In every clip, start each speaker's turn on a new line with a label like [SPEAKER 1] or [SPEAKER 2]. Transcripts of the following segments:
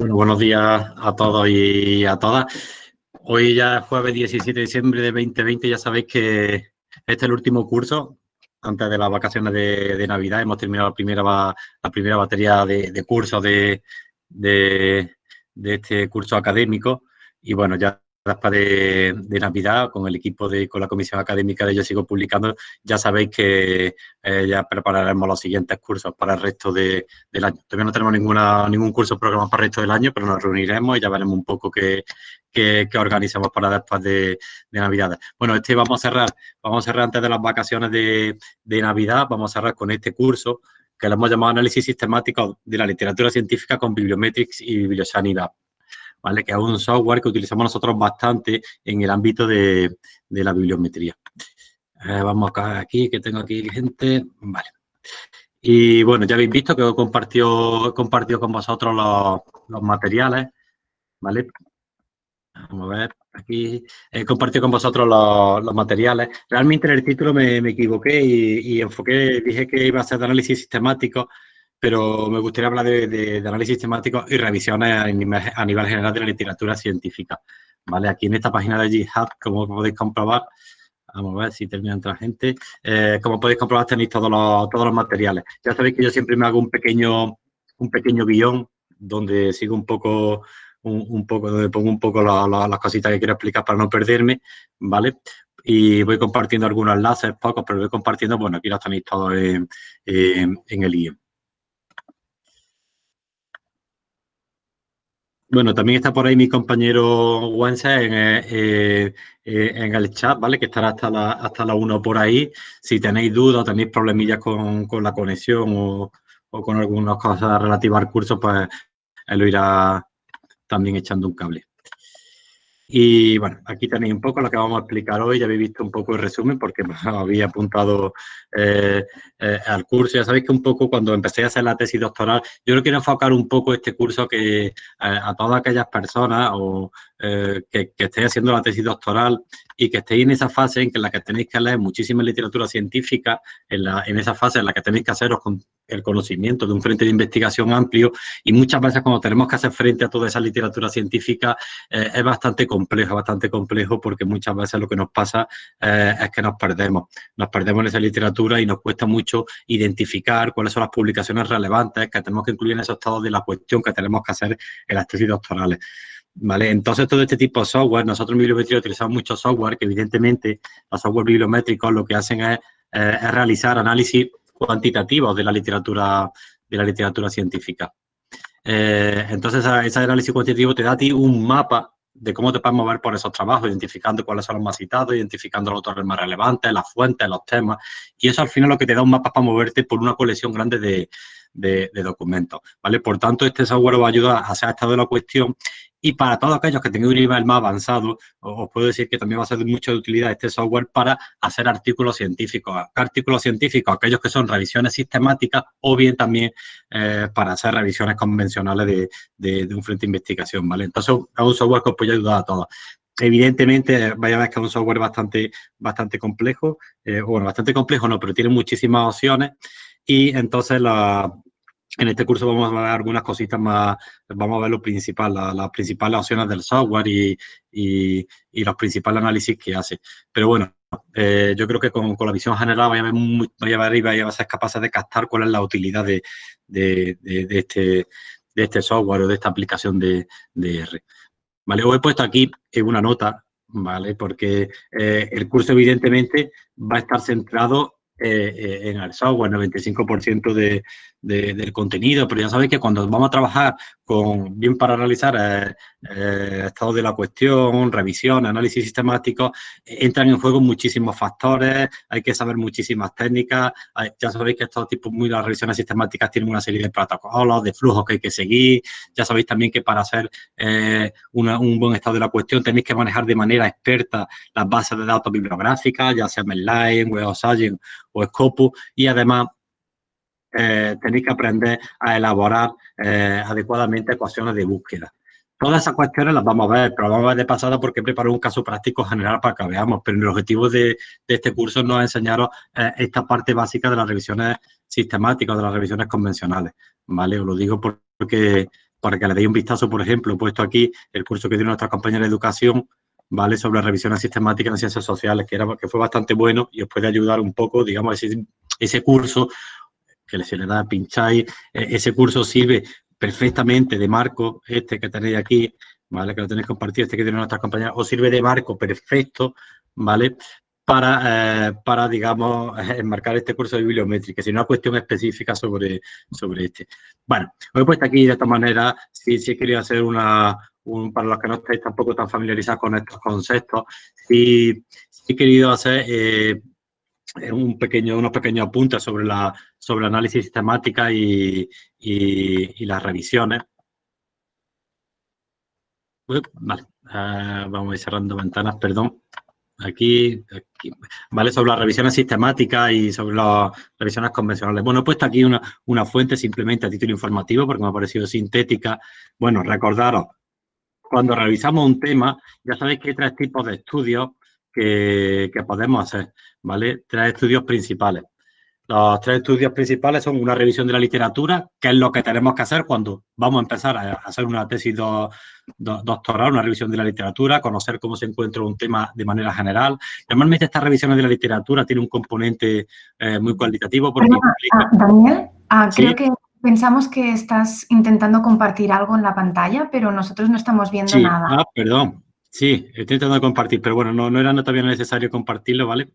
[SPEAKER 1] Bueno, buenos días a todos y a todas. Hoy ya es jueves 17 de diciembre de 2020, ya sabéis que este es el último curso antes de las vacaciones de, Navidad. Hemos terminado la primera, la primera batería de, cursos de, de, este curso académico y bueno, ya después de, Navidad, con el equipo de, con la comisión académica de Yo Sigo Publicando, ya sabéis que eh, ya prepararemos los siguientes cursos para el resto del año. Todavía no tenemos ninguna, ningún curso programado para el resto del año, pero nos reuniremos y ya veremos un poco qué, qué, organizamos para después de, de Navidad. Bueno, este vamos a cerrar, vamos a cerrar antes de las vacaciones de, de Navidad, vamos a cerrar con este curso que lo hemos llamado Análisis Sistemático de la Literatura Científica con Bibliometrics y Bibliosanidad. ¿Vale? que es un software que utilizamos nosotros bastante en el ámbito de, la bibliometría. Eh, vamos acá, aquí, que tengo aquí gente, vale. Y bueno, ya habéis visto que he compartido, compartido con vosotros los, materiales, ¿vale? Vamos a ver, aquí he compartido con vosotros los, materiales. Realmente en el título me, equivoqué y, y, enfoqué, dije que iba a ser de análisis sistemático, pero me gustaría hablar de, análisis temático y revisiones a nivel, general de la literatura científica. ¿vale? Aquí en esta página de GitHub, como podéis comprobar, vamos a ver si termina otra gente, eh, como podéis comprobar tenéis todos los, todos los materiales. Ya sabéis que yo siempre me hago un pequeño, un pequeño guion donde sigo un poco un, poco, donde pongo un poco las cositas que quiero explicar para no perderme, ¿vale? Y voy compartiendo algunos enlaces, pocos, pero voy compartiendo, bueno, aquí los tenéis todos en, en el guion. Bueno, también está por ahí mi compañero Wense en, eh, eh, en, el chat, ¿vale? Que estará hasta la, hasta la 1 por ahí. Si tenéis dudas o tenéis problemillas con, la conexión o, con algunas cosas relativas al curso, pues él lo irá también echando un cable. Y bueno, aquí tenéis un poco lo que vamos a explicar hoy. Ya habéis visto un poco el resumen porque me había apuntado eh, eh, al curso. Ya sabéis que un poco cuando empecé a hacer la tesis doctoral, yo quiero enfocar un poco este curso que eh, a todas aquellas personas o que, que estéis haciendo la tesis doctoral y que estéis en esa fase en, que la que tenéis que leer muchísima literatura científica, en, la, en esa fase en la que tenéis que haceros con el conocimiento de un frente de investigación amplio y muchas veces cuando tenemos que hacer frente a toda esa literatura científica es bastante complejo, bastante complejo porque muchas veces lo que nos pasa es que nos perdemos, nos perdemos en esa literatura y nos cuesta mucho identificar cuáles son las publicaciones relevantes que tenemos que incluir en esos estados de la cuestión que tenemos que hacer en las tesis doctorales. ¿Vale? Entonces, todo este tipo de software, nosotros en bibliometría utilizamos mucho software que evidentemente los software bibliométricos lo que hacen es, eh, realizar análisis cuantitativos de la literatura, de la literatura científica. Eh, entonces, ese análisis cuantitativo te da a ti un mapa de cómo te puedes mover por esos trabajos, identificando cuáles son los más citados, identificando los autores más relevantes, las fuentes, los temas. Y eso al final lo que te da un mapa para moverte por una colección grande de, de, documentos, ¿vale? Por tanto, este software va a ayudar a hacer estado de la cuestión y para todos aquellos que tengan un nivel más avanzado, os puedo decir que también va a ser de mucha utilidad este software para hacer artículos científicos. Artículos científicos, aquellos que son revisiones sistemáticas o bien también eh, para hacer revisiones convencionales de, un frente de investigación, ¿vale? Entonces, es un software que os puede ayudar a todos. Evidentemente, vaya a ver que es un software bastante, bastante complejo, eh, bueno, bastante complejo no, pero tiene muchísimas opciones y entonces la, en este curso vamos a ver algunas cositas más, vamos a ver lo principal, las principales opciones del software y, y, los principales análisis que hace. Pero bueno, eh, yo creo que con, la visión general vaya a ver, vaya a ver y vaya a ser capaces de captar cuál es la utilidad de, de, de, este, de este software o de esta aplicación de, R. ¿Vale? Os he puesto aquí una nota, ¿vale? Porque eh, el curso evidentemente va a estar centrado eh, en el software, 95% de, del contenido, pero ya sabéis que cuando vamos a trabajar con, bien para realizar eh, eh, estado de la cuestión, revisión, análisis sistemático, entran en juego muchísimos factores, hay que saber muchísimas técnicas, ya sabéis que estos tipos muy las revisiones sistemáticas tienen una serie de protocolos, de flujos que hay que seguir, ya sabéis también que para hacer eh, un buen estado de la cuestión tenéis que manejar de manera experta las bases de datos bibliográficas, ya sea Medline, Web o Scopus, y además eh, tenéis que aprender a elaborar eh, adecuadamente ecuaciones de búsqueda. Todas esas cuestiones las vamos a ver, pero vamos a ver de pasada porque preparo un caso práctico general para que veamos, pero el objetivo de, este curso no es enseñaros eh, esta parte básica de las revisiones sistemáticas, de las revisiones convencionales, ¿vale? Os lo digo porque para que le deis un vistazo, por ejemplo, he puesto aquí el curso que dio nuestra compañera de educación, ¿vale? Sobre revisiones sistemáticas en ciencias sociales, que, era, que fue bastante bueno y os puede ayudar un poco, digamos, ese curso que se le da, pincháis, e, ese curso sirve perfectamente de marco, este que tenéis aquí, ¿vale? Que lo tenéis compartido, este que tiene nuestra compañera, os sirve de marco perfecto, ¿vale? Para, eh, para, digamos, enmarcar este curso de bibliométrica, sino una cuestión específica sobre, sobre este. Bueno, os he puesto aquí de esta manera, si, si he querido hacer una, un, para los que no estáis tampoco tan familiarizados con estos conceptos, si, si he querido hacer eh, un pequeño, unos pequeños apuntes sobre la sobre análisis sistemática y, y, las revisiones. vale, uh, vamos a ir cerrando ventanas, perdón. Aquí, aquí, ¿vale? Sobre las revisiones sistemáticas y sobre las revisiones convencionales. Bueno, he puesto aquí una, una fuente simplemente a título informativo porque me ha parecido sintética. Bueno, recordaros, cuando revisamos un tema, ya sabéis que hay tres tipos de estudios que, que podemos hacer, ¿vale? Tres estudios principales. Los tres estudios principales son una revisión de la literatura, que es lo que tenemos que hacer cuando vamos a empezar a hacer una tesis doctoral, una revisión de la literatura, conocer cómo se encuentra un tema de manera general. Normalmente estas revisiones de la literatura tienen un componente eh, muy cualitativo porque
[SPEAKER 2] ah, Daniel, ah, creo que pensamos que estás intentando compartir algo en la pantalla, pero nosotros no estamos viendo nada.
[SPEAKER 1] Ah, perdón. Sí, estoy intentando compartir, pero bueno, no, no era todavía necesario compartirlo, ¿vale?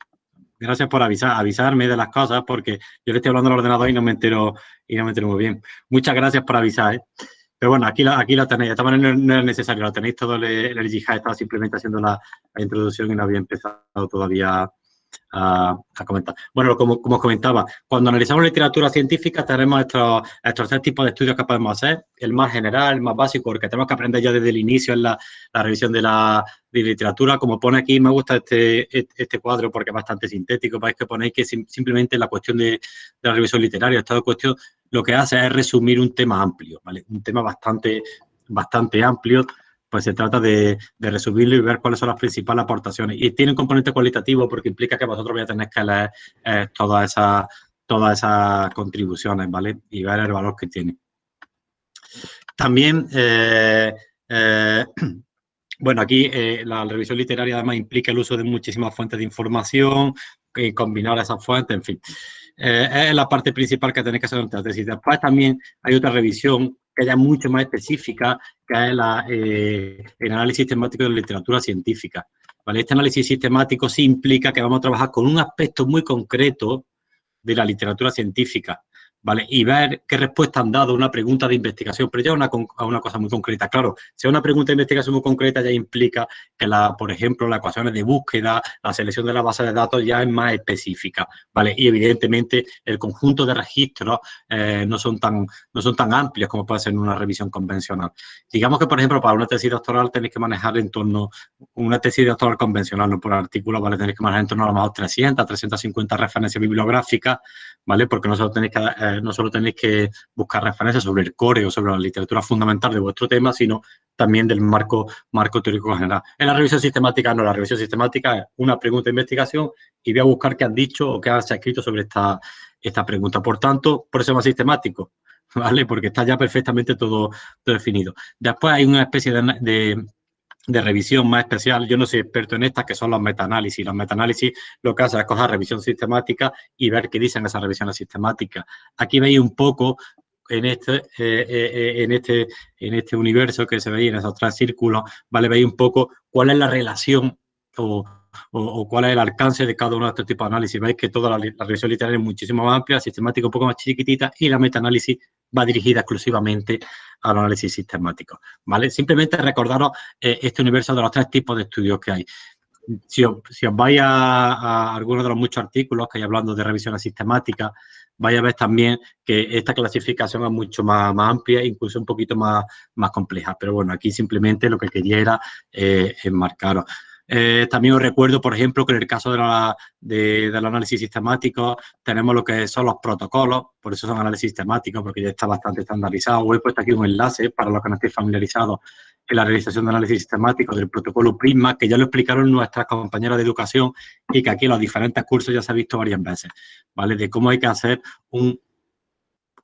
[SPEAKER 1] gracias por avisar, avisarme de las cosas porque yo le estoy hablando al ordenador y no me entero, y no me entero muy bien. Muchas gracias por avisar, ¿eh? Pero bueno, aquí, aquí lo tenéis. De esta manera no, es necesario, lo tenéis todo el, el estaba simplemente haciendo la, la, introducción y no había empezado todavía a, comentar. Bueno, como, como, os comentaba, cuando analizamos literatura científica tenemos estos, estos tres tipos de estudios que podemos hacer. El más general, el más básico, porque tenemos que aprender ya desde el inicio en la, revisión de la de literatura. Como pone aquí, me gusta este, este cuadro porque es bastante sintético. Veis que ponéis que simplemente la cuestión de, de la revisión literaria, esta cuestión lo que hace es resumir un tema amplio, ¿vale? Un tema bastante, bastante amplio pues se trata de, resumirlo y ver cuáles son las principales aportaciones. Y tiene un componente cualitativo porque implica que vosotros vais a tener que leer eh, todas, esas, todas esas contribuciones, ¿vale? Y ver el valor que tiene. También, eh, eh, bueno, aquí la revisión literaria además implica el uso de muchísimas fuentes de información, y combinar esas fuentes, en fin. es la parte principal que tenéis que hacer en tesis. Después también hay otra revisión que haya mucho más específica, que es la, eh, el análisis sistemático de la literatura científica. ¿vale? Este análisis sistemático sí implica que vamos a trabajar con un aspecto muy concreto de la literatura científica. ¿Vale? Y ver qué respuesta han dado a una pregunta de investigación, pero ya una, a una cosa muy concreta. Claro, si una pregunta de investigación muy concreta ya implica que, la, por ejemplo, las ecuaciones de búsqueda, la selección de la base de datos ya es más específica, ¿vale? Y evidentemente el conjunto de registros eh, no, son tan, no son tan amplios como puede ser en una revisión convencional. Digamos que, por ejemplo, para una tesis doctoral tenéis que manejar en torno, una tesis doctoral convencional, no por artículo, ¿vale? Tenéis que manejar en torno a lo mejor 300, 350 referencias bibliográficas, ¿vale? Porque no solo tenéis que... Eh, no solo tenéis que buscar referencias sobre el core o sobre la literatura fundamental de vuestro tema, sino también del marco, marco teórico general. En la revisión sistemática, no, la revisión sistemática es una pregunta de investigación y voy a buscar qué han dicho o qué se ha escrito sobre esta, esta pregunta. Por tanto, por eso es más sistemático, ¿vale? Porque está ya perfectamente todo, definido. Después hay una especie de revisión más especial. Yo no soy experto en estas, que son los metaanálisis. Los metaanálisis lo que hace es coger revisión sistemática y ver qué dicen esas revisiones sistemáticas. Aquí veis un poco en este, eh, eh, en este, en este universo que se veía en esos tres círculos, ¿vale? Veis un poco cuál es la relación o, o, cuál es el alcance de cada uno de estos tipos de análisis. Veis que toda la, revisión literaria es muchísimo más amplia, sistemática un poco más chiquitita y la metaanálisis va dirigida exclusivamente al análisis sistemático, ¿vale? Simplemente recordaros eh, este universo de los tres tipos de estudios que hay. Si os, vais a, a, algunos de los muchos artículos que hay hablando de revisiones sistemáticas, vais a ver también que esta clasificación es mucho más, amplia, incluso un poquito más, más compleja. Pero bueno, aquí simplemente lo que quería era eh, enmarcaros. Eh, también os recuerdo, por ejemplo, que en el caso de la, de, del análisis sistemático tenemos lo que son los protocolos, por eso son análisis sistemáticos, porque ya está bastante estandarizado. Os he puesto aquí un enlace para los que no estéis familiarizados en la realización de análisis sistemático del protocolo Prisma, que ya lo explicaron nuestras compañeras de educación y que aquí en los diferentes cursos ya se ha visto varias veces, ¿vale? De cómo hay que hacer un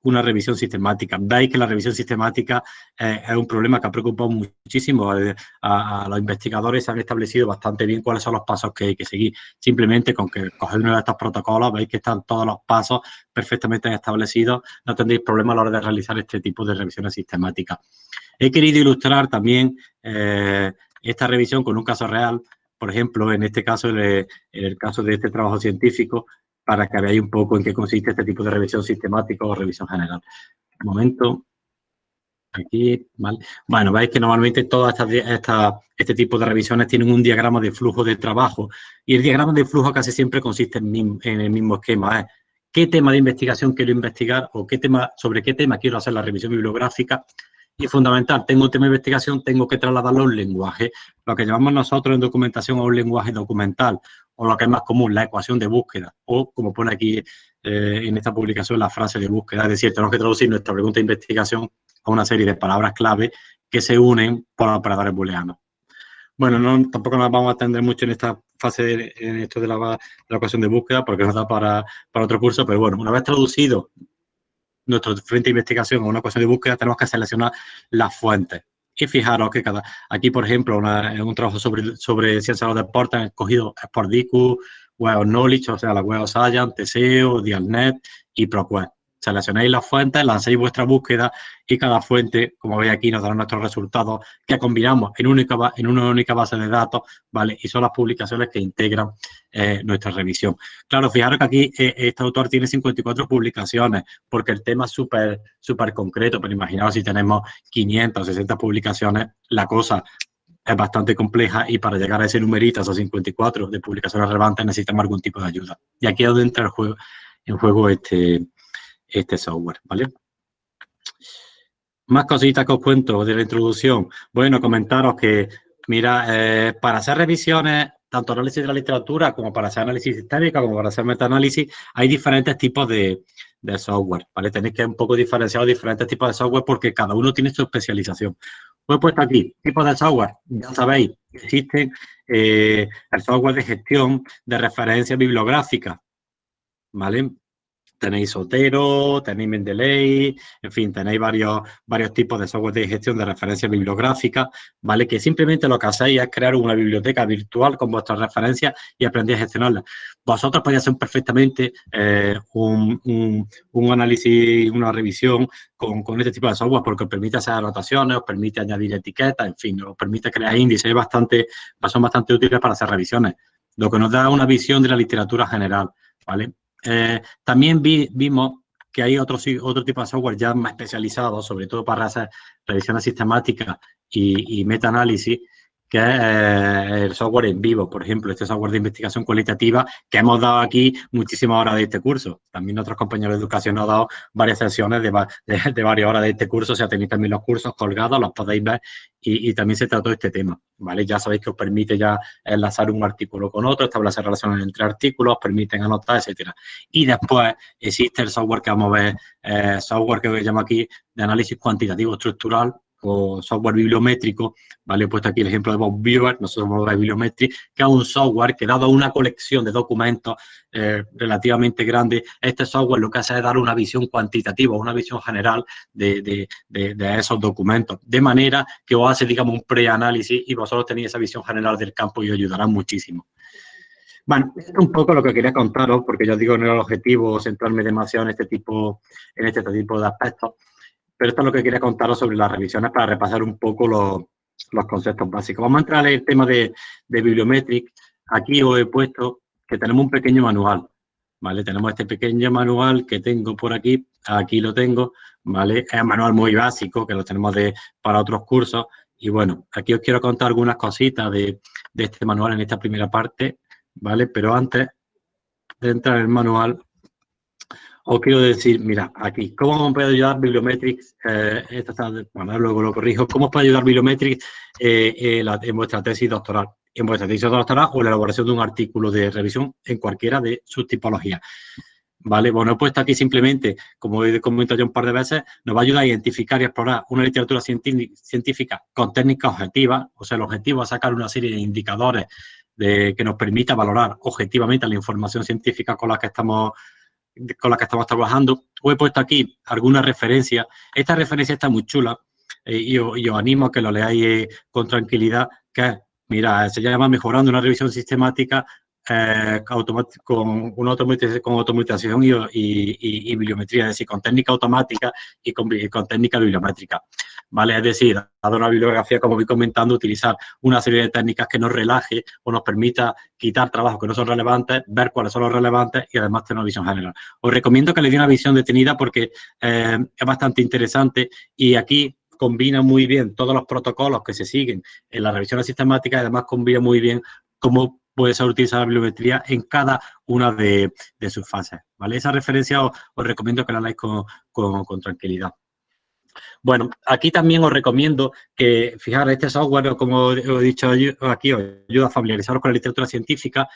[SPEAKER 1] una revisión sistemática. Veis que la revisión sistemática es un problema que ha preocupado muchísimo a, los investigadores. Se han establecido bastante bien cuáles son los pasos que hay que seguir. Simplemente con que coger uno de estos protocolos, veis que están todos los pasos perfectamente establecidos, no tendréis problema a la hora de realizar este tipo de revisiones sistemáticas. He querido ilustrar también eh, esta revisión con un caso real, por ejemplo, en este caso, en el caso de este trabajo científico, para que veáis un poco en qué consiste este tipo de revisión sistemática o revisión general. Un momento. Aquí. Bueno, veis que normalmente todas estas, este tipo de revisiones tienen un diagrama de flujo de trabajo y el diagrama de flujo casi siempre consiste en, el mismo esquema. ¿eh? ¿Qué tema de investigación quiero investigar o qué tema, sobre qué tema quiero hacer la revisión bibliográfica? Y fundamental, tengo un tema de investigación, tengo que trasladarlo a un lenguaje, lo que llamamos nosotros en documentación a un lenguaje documental o lo que es más común, la ecuación de búsqueda, o como pone aquí eh, en esta publicación la frase de búsqueda, es decir, tenemos que traducir nuestra pregunta de investigación a una serie de palabras clave que se unen por operadores booleanos. Bueno, no, tampoco nos vamos a atender mucho en esta fase, en esto de la, ecuación de búsqueda, porque nos da para, para otro curso, pero bueno, una vez traducido nuestro frente de investigación a una ecuación de búsqueda, tenemos que seleccionar las fuentes. Y fijaros que cada, aquí, por ejemplo, en un trabajo sobre, sobre ciencia de los deportes han escogido Sportdicus, Web of Knowledge, o sea, la Web of Science, TSEO, Dialnet y ProQuest seleccionáis las fuentes, lanzáis vuestra búsqueda y cada fuente, como veis aquí, nos dará nuestros resultados que combinamos en, única, en una única base de datos, ¿vale? Y son las publicaciones que integran eh, nuestra revisión. Claro, fijaros que aquí eh, este autor tiene 54 publicaciones porque el tema es súper súper concreto, pero imaginaos si tenemos 500 o 60 publicaciones, la cosa es bastante compleja y para llegar a ese numerito, esos 54 de publicaciones relevantes, necesitamos algún tipo de ayuda. Y aquí es donde entra el juego, en juego este, este software, ¿vale? Más cositas que os cuento de la introducción. Bueno, comentaros que, mira, eh, para hacer revisiones, tanto análisis de la literatura como para hacer análisis sistémico, como para hacer metaanálisis, hay diferentes tipos de, software, ¿vale? Tenéis que un poco diferenciar diferentes tipos de software porque cada uno tiene su especialización. Pues he puesto aquí, tipos de software, ya sabéis, existen eh, el software de gestión de referencia bibliográfica, ¿vale? Tenéis Sotero, tenéis Mendeley, en fin, tenéis varios, varios tipos de software de gestión de referencia bibliográfica, ¿vale? Que simplemente lo que hacéis es crear una biblioteca virtual con vuestras referencias y aprendéis a gestionarlas. Vosotros podéis hacer perfectamente eh, un, un, análisis, una revisión con, con, este tipo de software porque os permite hacer anotaciones, os permite añadir etiquetas, en fin, os permite crear índices, bastante, son bastante útiles para hacer revisiones, lo que nos da una visión de la literatura general, ¿vale? Eh, también vimos que hay otro, otro tipo de software ya más especializado, sobre todo para hacer revisiones sistemáticas y, y meta-análisis, que es eh, el software en vivo, por ejemplo, este software de investigación cualitativa que hemos dado aquí muchísimas horas de este curso. También otros compañeros de educación han dado varias sesiones de, de, varias horas de este curso, o sea, tenéis también los cursos colgados, los podéis ver y, también se trató este tema, ¿vale? Ya sabéis que os permite ya enlazar un artículo con otro, establecer relaciones entre artículos, permiten anotar, etcétera. Y después existe el software que vamos a ver, eh, software que llamo aquí de análisis cuantitativo estructural, o software bibliométrico, ¿vale? He puesto aquí el ejemplo de Bob Viewer, nosotros somos de Bibliometry, que es un software que dado una colección de documentos eh, relativamente grande, este software lo que hace es dar una visión cuantitativa, una visión general de, esos documentos, de manera que os hace, digamos, un preanálisis y vosotros tenéis esa visión general del campo y os ayudará muchísimo. Bueno, esto es un poco lo que quería contaros, porque yo digo, no era el objetivo centrarme demasiado en este tipo, en este tipo de aspectos, pero esto es lo que quería contaros sobre las revisiones para repasar un poco los, conceptos básicos. Vamos a entrar en el tema de, de Bibliometric. Aquí os he puesto que tenemos un pequeño manual, ¿vale? Tenemos este pequeño manual que tengo por aquí, aquí lo tengo, ¿vale? Es un manual muy básico que lo tenemos de, para otros cursos. Y bueno, aquí os quiero contar algunas cositas de, de este manual en esta primera parte, ¿vale? Pero antes de entrar en el manual, os quiero decir, mira, aquí, ¿cómo puede ayudar Bibliometrics? Eh, bueno, luego lo corrijo. ¿Cómo puede ayudar Bibliometrics eh, eh, en vuestra tesis doctoral? En vuestra tesis doctoral o la elaboración de un artículo de revisión en cualquiera de sus tipologías. ¿Vale? Bueno, he puesto aquí simplemente, como he comentado ya un par de veces, nos va a ayudar a identificar y explorar una literatura científica con técnicas objetivas, o sea, el objetivo es sacar una serie de indicadores de, que nos permita valorar objetivamente la información científica con la que estamos con las que estamos trabajando. Os he puesto aquí algunas referencias. Esta referencia está muy chula eh, y, os, animo a que lo leáis eh, con tranquilidad, que mira, se llama Mejorando una revisión sistemática eh, con, una con automatización y, bibliometría, es decir, con técnica automática y con, técnica bibliométrica. ¿Vale? Es decir, dado una bibliografía, como vi comentando, utilizar una serie de técnicas que nos relaje o nos permita quitar trabajos que no son relevantes, ver cuáles son los relevantes y además tener una visión general. Os recomiendo que le dé una visión detenida porque eh, es bastante interesante y aquí combina muy bien todos los protocolos que se siguen en la revisión sistemática y además combina muy bien cómo puede ser utilizar la bibliometría en cada una de, sus fases. ¿vale? Esa referencia os, recomiendo que la leáis con, tranquilidad. Bueno, aquí también os recomiendo que, fijaros, este software, como he dicho aquí, os ayuda a familiarizaros con la literatura científica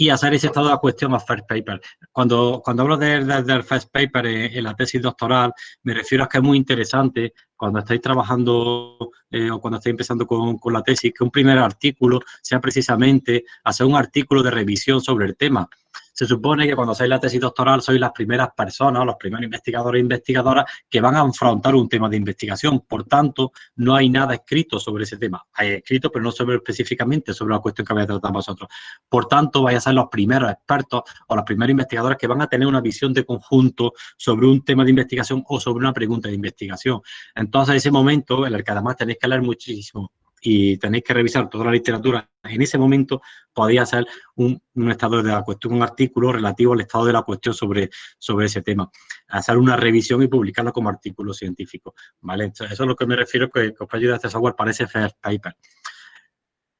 [SPEAKER 1] y hacer ese estado de la cuestión of first paper. Cuando, cuando hablo del first paper en, la tesis doctoral, me refiero a que es muy interesante cuando estáis trabajando eh, o cuando estáis empezando con, con, la tesis, que un primer artículo sea precisamente hacer un artículo de revisión sobre el tema se supone que cuando hacéis la tesis doctoral sois las primeras personas, los primeros investigadores e investigadoras que van a afrontar un tema de investigación. Por tanto, no hay nada escrito sobre ese tema. Hay escrito, pero no sobre específicamente sobre la cuestión que vais a tratar vosotros. Por tanto, vais a ser los primeros expertos o los primeros investigadores que van a tener una visión de conjunto sobre un tema de investigación o sobre una pregunta de investigación. Entonces, ese momento en el que además tenéis que leer muchísimo y tenéis que revisar toda la literatura, en ese momento podéis hacer un, estado de la cuestión, un artículo relativo al estado de la cuestión sobre, sobre ese tema. Hacer una revisión y publicarlo como artículo científico. ¿vale? eso es lo que me refiero que, que os ayudar este software para ese first paper.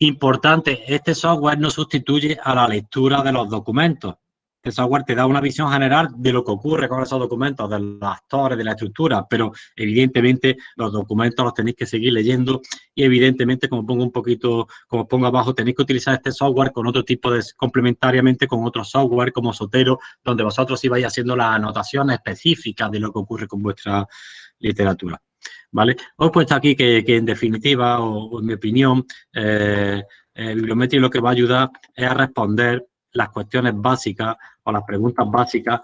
[SPEAKER 1] Importante, este software no sustituye a la lectura de los documentos el software te da una visión general de lo que ocurre con esos documentos, de los actores, de la estructura, pero evidentemente los documentos los tenéis que seguir leyendo y evidentemente, como pongo un poquito, como pongo abajo, tenéis que utilizar este software con otro tipo de, complementariamente con otro software como Sotero, donde vosotros ibais haciendo las anotaciones específicas de lo que ocurre con vuestra literatura. ¿Vale? Os he puesto aquí que, en definitiva, o, en mi opinión, eh, bibliometría lo que va a ayudar es a responder las cuestiones básicas o las preguntas básicas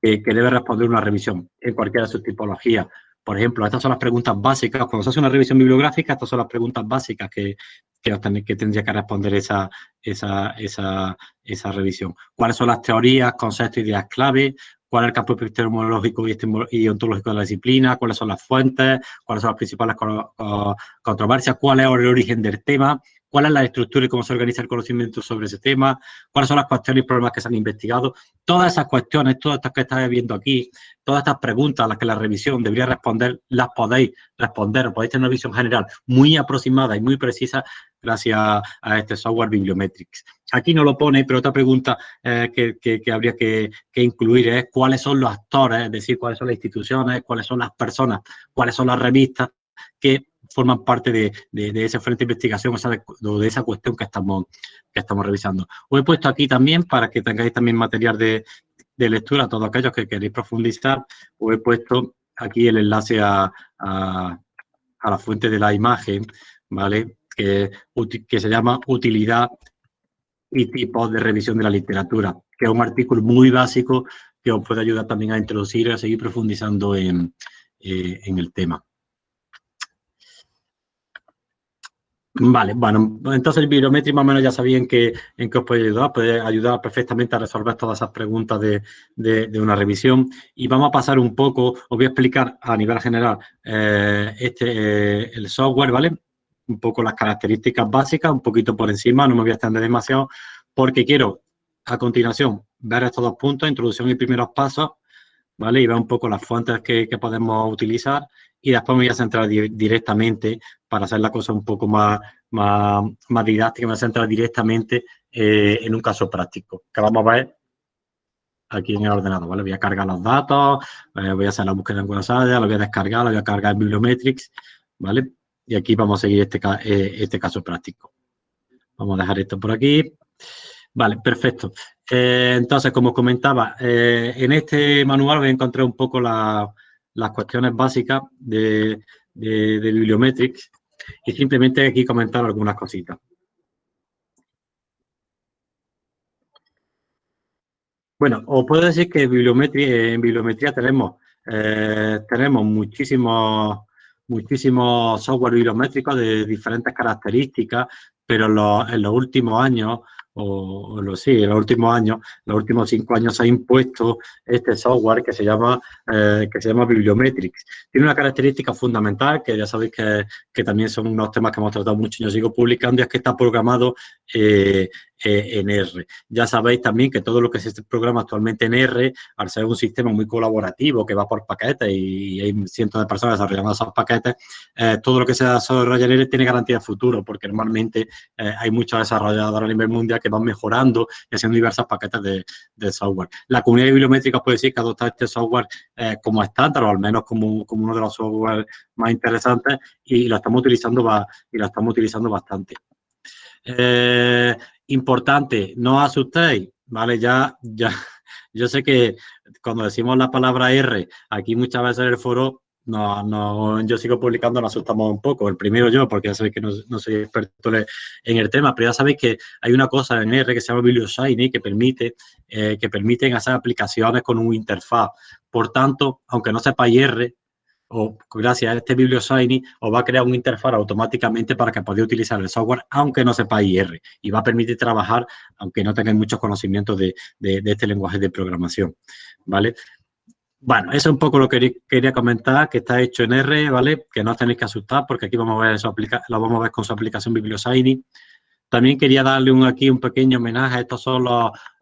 [SPEAKER 1] que, debe responder una revisión en cualquiera de sus tipologías. Por ejemplo, estas son las preguntas básicas. Cuando se hace una revisión bibliográfica, estas son las preguntas básicas que, que, que tendría que responder esa, esa, esa, esa revisión. ¿Cuáles son las teorías, conceptos, ideas clave? cuál es el campo epistemológico y ontológico de la disciplina, cuáles son las fuentes, cuáles son las principales controversias, cuál es el origen del tema, cuál es la estructura y cómo se organiza el conocimiento sobre ese tema, cuáles son las cuestiones y problemas que se han investigado. Todas esas cuestiones, todas estas que estáis viendo aquí, todas estas preguntas a las que la revisión debería responder, las podéis responder, podéis tener una visión general muy aproximada y muy precisa gracias a este software Bibliometrics. Aquí no lo pone, pero otra pregunta eh, que, habría que, incluir es cuáles son los actores, es decir, cuáles son las instituciones, cuáles son las personas, cuáles son las revistas que forman parte de, ese frente de investigación o de, esa cuestión que estamos, que estamos revisando. Os he puesto aquí también, para que tengáis también material de, lectura a todos aquellos que queréis profundizar, os he puesto aquí el enlace a, la fuente de la imagen, ¿vale? Que, se llama Utilidad y tipos de revisión de la literatura, que es un artículo muy básico que os puede ayudar también a introducir y a seguir profundizando en eh, el tema. Vale, bueno, entonces el bibliometría más o menos ya sabían que, en qué os puede ayudar, puede ayudar perfectamente a resolver todas esas preguntas de, una revisión. Y vamos a pasar un poco, os voy a explicar a nivel general eh, este, eh, el software, ¿vale? Un poco las características básicas, un poquito por encima, no me voy a extender demasiado, porque quiero a continuación ver estos dos puntos, introducción y primeros pasos, ¿vale? Y ver un poco las fuentes que, que podemos utilizar y después me voy a centrar directamente para hacer la cosa un poco más, más, más didáctica, me voy a centrar directamente eh, en un caso práctico, que vamos a ver aquí en el ordenador, ¿vale? Voy a cargar los datos, eh, voy a hacer la búsqueda en Aires, lo voy a descargar, lo voy a cargar en Bibliometrics, ¿vale? Y aquí vamos a seguir este, eh, este caso práctico. Vamos a dejar esto por aquí. Vale, perfecto. Entonces, como comentaba, en este manual voy a encontrar un poco la, las cuestiones básicas de, de, Bibliometrics y simplemente aquí comentar algunas cositas. Bueno, os puedo decir que en bibliometría tenemos, eh, tenemos muchísimos, muchísimos software bibliométricos de diferentes características, pero en los últimos años o, lo sí, en los últimos años, los últimos cinco años se ha impuesto este software que se llama, eh, que se llama Bibliometrics. Tiene una característica fundamental, que ya sabéis que, que, también son unos temas que hemos tratado mucho y yo sigo publicando, y es que está programado eh, eh, en R. Ya sabéis también que todo lo que se programa actualmente en R, al ser un sistema muy colaborativo que va por paquetes y, hay cientos de personas desarrollando esos paquetes, todo lo que se desarrolla en R tiene garantía de futuro, porque normalmente hay muchos desarrolladores a nivel mundial que van mejorando y haciendo diversos paquetes de, software. La comunidad bibliométrica puede decir que adopta este software eh, como estándar o al menos como, uno de los software más interesantes y lo estamos utilizando, va, y lo estamos utilizando bastante. Eh, importante, no asustéis, ¿vale? Ya, ya, yo sé que cuando decimos la palabra R, aquí muchas veces en el foro no, no, yo sigo publicando, nos asustamos un poco. El primero yo, porque ya sabéis que no, soy experto en el tema, pero ya sabéis que hay una cosa en R que se llama BiblioShiny que permite, eh, que permiten hacer aplicaciones con un interfaz. Por tanto, aunque no sepáis R, o gracias a este BiblioShiny, os va a crear un interfaz automáticamente para que podáis utilizar el software, aunque no sepáis R, y va a permitir trabajar, aunque no tengáis muchos conocimientos de, este lenguaje de programación, ¿vale? Bueno, eso es un poco lo que quería comentar, que está hecho en R, ¿vale? Que no os tenéis que asustar porque aquí vamos a ver eso lo vamos a ver con su aplicación BiblioShiny. También quería darle un, aquí un pequeño homenaje. Estos son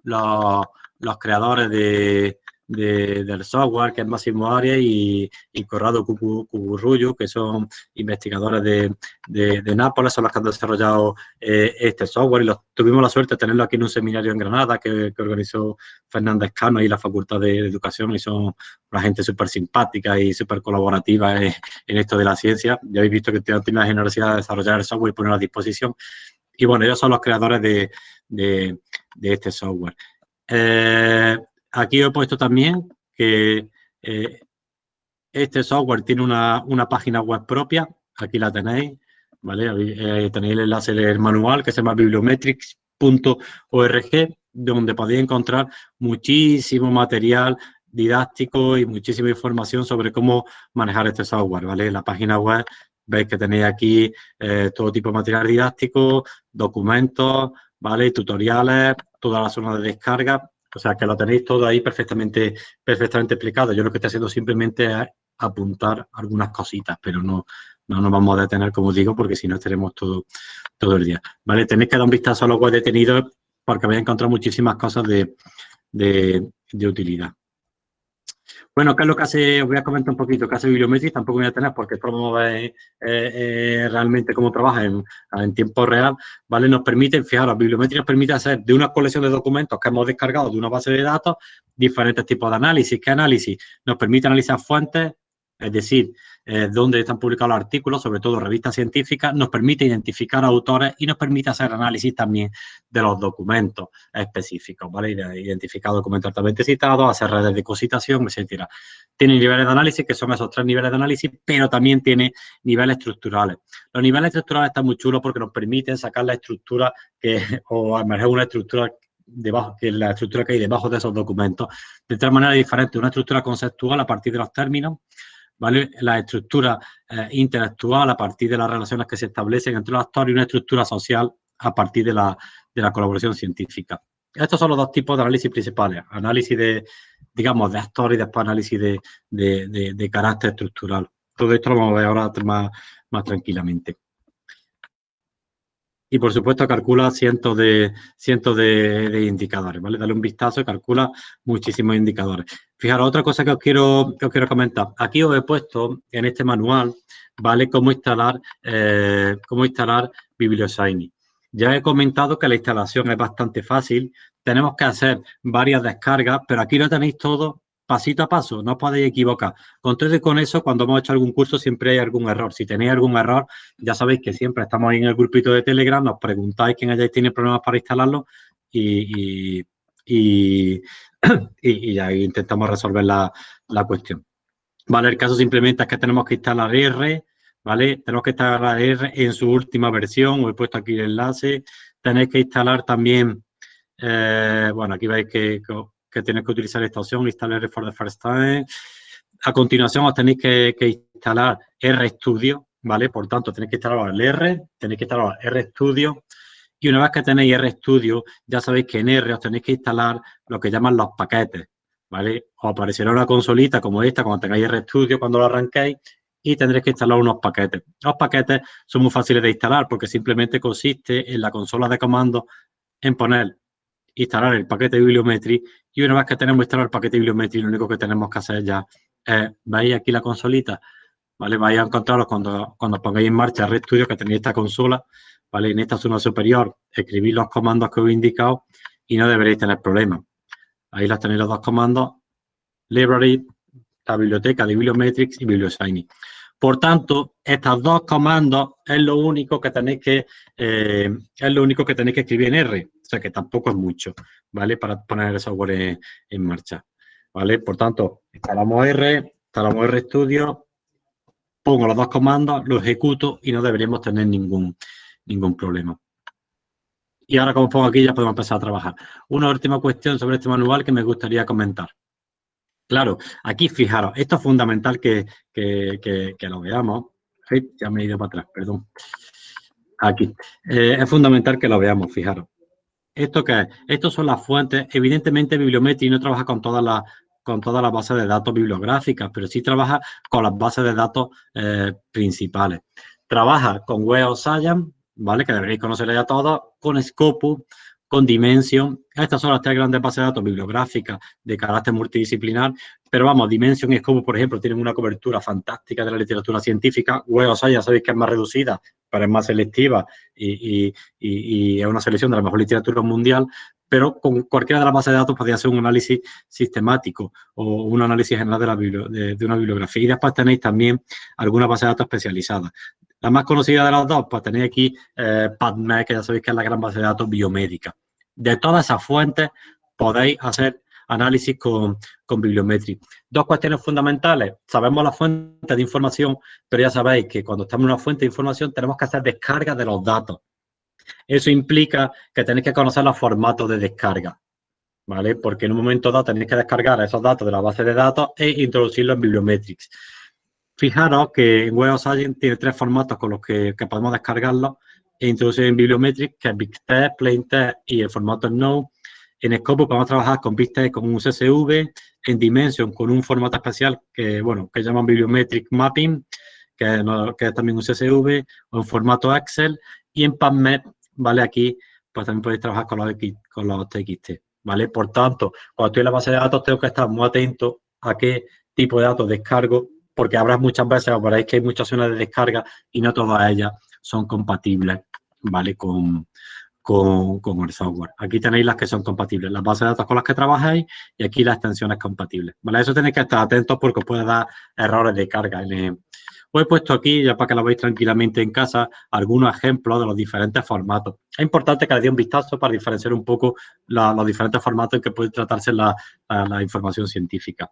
[SPEAKER 1] los creadores de, del software, que es Máximo Arias y, Corrado Cucurrullo, que son investigadores de, de, Nápoles, son los que han desarrollado eh, este software y los, tuvimos la suerte de tenerlo aquí en un seminario en Granada que, organizó Fernández Cano y la Facultad de Educación y son una gente súper simpática y súper colaborativa en, esto de la ciencia. Ya habéis visto que tienen la generosidad de desarrollar el software y ponerlo a disposición. Y bueno, ellos son los creadores de, de este software. Eh, Aquí he puesto también que eh, este software tiene una, página web propia, aquí la tenéis, ¿vale? Eh, tenéis el enlace del manual que se llama bibliometrics.org, donde podéis encontrar muchísimo material didáctico y muchísima información sobre cómo manejar este software, ¿vale? La página web veis que tenéis aquí eh, todo tipo de material didáctico, documentos, ¿vale? Tutoriales, toda la zona de descarga o sea, que lo tenéis todo ahí perfectamente, perfectamente explicado. Yo lo que estoy haciendo simplemente es apuntar algunas cositas, pero no, no nos vamos a detener, como digo, porque si no estaremos todo, todo el día. ¿Vale? Tenéis que dar un vistazo a los web detenidos porque vais a encontrar muchísimas cosas de, de utilidad. Bueno, ¿qué es lo que hace? Os voy a comentar un poquito qué hace Bibliometrics, tampoco voy a tener porque vamos a ver eh, realmente cómo trabaja en, tiempo real, ¿vale? Nos permite, fijaros, Bibliometrics nos permite hacer de una colección de documentos que hemos descargado de una base de datos diferentes tipos de análisis. ¿Qué análisis? Nos permite analizar fuentes, es decir, eh, donde están publicados los artículos, sobre todo revistas científicas, nos permite identificar autores y nos permite hacer análisis también de los documentos específicos, ¿vale? Identificar documentos altamente citados, hacer redes de cositación, etcétera. Tiene niveles de análisis, que son esos tres niveles de análisis, pero también tiene niveles estructurales. Los niveles estructurales están muy chulos porque nos permiten sacar la estructura que, o emerger una estructura debajo, que la estructura que hay debajo de esos documentos, de tal manera diferente, una estructura conceptual a partir de los términos, ¿vale? La estructura eh, intelectual a partir de las relaciones que se establecen entre los actores y una estructura social a partir de la, de la colaboración científica. Estos son los dos tipos de análisis principales. Análisis de, digamos, de actores y después análisis de, de, de, carácter estructural. Todo esto lo vamos a ver ahora más, más tranquilamente. Y por supuesto calcula cientos de, cientos de, indicadores, ¿vale? Dale un vistazo y calcula muchísimos indicadores. Fijaros, otra cosa que os quiero, que os quiero comentar. Aquí os he puesto en este manual, ¿vale? Cómo instalar, eh, cómo instalar BiblioShiny. Ya he comentado que la instalación es bastante fácil. Tenemos que hacer varias descargas, pero aquí lo tenéis todo pasito a paso, no os podéis equivocar. Con todo y con eso, cuando hemos hecho algún curso siempre hay algún error. Si tenéis algún error, ya sabéis que siempre estamos en el grupito de Telegram, nos preguntáis quién hayáis tiene problemas para instalarlo y, y, ya intentamos resolver la, la, cuestión. Vale, el caso simplemente es que tenemos que instalar R, ¿vale? Tenemos que instalar R en su última versión, os he puesto aquí el enlace. Tenéis que instalar también, eh, bueno, aquí veis que tenéis que utilizar esta opción, instalar for the first time. A continuación os tenéis que, instalar RStudio, ¿vale? Por tanto, tenéis que instalar el R, tenéis que instalar RStudio y una vez que tenéis RStudio, ya sabéis que en R os tenéis que instalar lo que llaman los paquetes, ¿vale? Os aparecerá una consolita como esta cuando tengáis RStudio, cuando lo arranquéis, y tendréis que instalar unos paquetes. Los paquetes son muy fáciles de instalar porque simplemente consiste en la consola de comandos en poner, instalar el paquete de bibliometría y una vez que tenemos instalado el paquete de bibliometría, lo único que tenemos que hacer ya es, veis aquí la consolita, ¿vale? Vais a encontraros cuando, cuando pongáis en marcha RedStudio que tenéis esta consola, ¿vale? En esta zona superior escribís los comandos que os he indicado y no deberéis tener problemas. Ahí las tenéis los dos comandos, library, la biblioteca de Bibliometrics y BiblioShiny. Por tanto, estos dos comandos es lo único que tenéis que eh, es lo único que tenéis que escribir en R, que tampoco es mucho, ¿vale? Para poner el software en, marcha, ¿vale? Por tanto, instalamos R, instalamos RStudio, pongo los dos comandos, lo ejecuto y no deberíamos tener ningún, ningún problema. Y ahora, como pongo aquí, ya podemos empezar a trabajar. Una última cuestión sobre este manual que me gustaría comentar. Claro, aquí fijaros, esto es fundamental que, lo veamos. ya me he ido para atrás, perdón. Aquí. Eh, es fundamental que lo veamos, fijaros. ¿Esto qué es? Estas son las fuentes. Evidentemente, Bibliometry no trabaja con todas las con todas las bases de datos bibliográficas, pero sí trabaja con las bases de datos eh, principales. Trabaja con Web of Science, ¿vale? Que deberéis conocer ya todos, con Scopus, con Dimension. Estas son las tres grandes bases de datos bibliográficas de carácter multidisciplinar, pero vamos, Dimension y Scopus, por ejemplo, tienen una cobertura fantástica de la literatura científica. Web of Science, ya sabéis que es más reducida, pero es más selectiva y, es una selección de la mejor literatura mundial, pero con cualquiera de las bases de datos podría ser un análisis sistemático o un análisis general de, una bibliografía. Y después tenéis también algunas bases de datos especializadas. La más conocida de las dos, pues tenéis aquí eh, PubMed, que ya sabéis que es la gran base de datos biomédica. De todas esas fuentes podéis hacer análisis con, con. Dos cuestiones fundamentales. Sabemos la fuente de información, pero ya sabéis que cuando estamos en una fuente de información tenemos que hacer descarga de los datos. Eso implica que tenéis que conocer los formatos de descarga, ¿vale? Porque en un momento dado tenéis que descargar esos datos de la base de datos e introducirlos en Bibliometrics. Fijaros que Web of Science tiene tres formatos con los que, podemos descargarlo e introducir en Bibliometrics, que es BigText, PlainText y el formato Node. En Scopus podemos trabajar con BigText con un CSV, en Dimension con un formato especial que, bueno, que llaman Bibliometric Mapping, que es, también un CSV, o en formato Excel, y en PubMed, ¿vale? Aquí, pues también podéis trabajar con los, con los TXT, ¿vale? Por tanto, cuando estoy en la base de datos, tengo que estar muy atento a qué tipo de datos descargo porque habrá muchas veces, veréis que hay muchas zonas de descarga y no todas ellas son compatibles, ¿vale? Con, con, el software. Aquí tenéis las que son compatibles, las bases de datos con las que trabajáis y aquí las extensiones compatibles, ¿vale? Eso tenéis que estar atentos porque os puede dar errores de carga. Os he puesto aquí, ya para que lo veáis tranquilamente en casa, algunos ejemplos de los diferentes formatos. Es importante que le dé un vistazo para diferenciar un poco los diferentes formatos en que puede tratarse la información científica.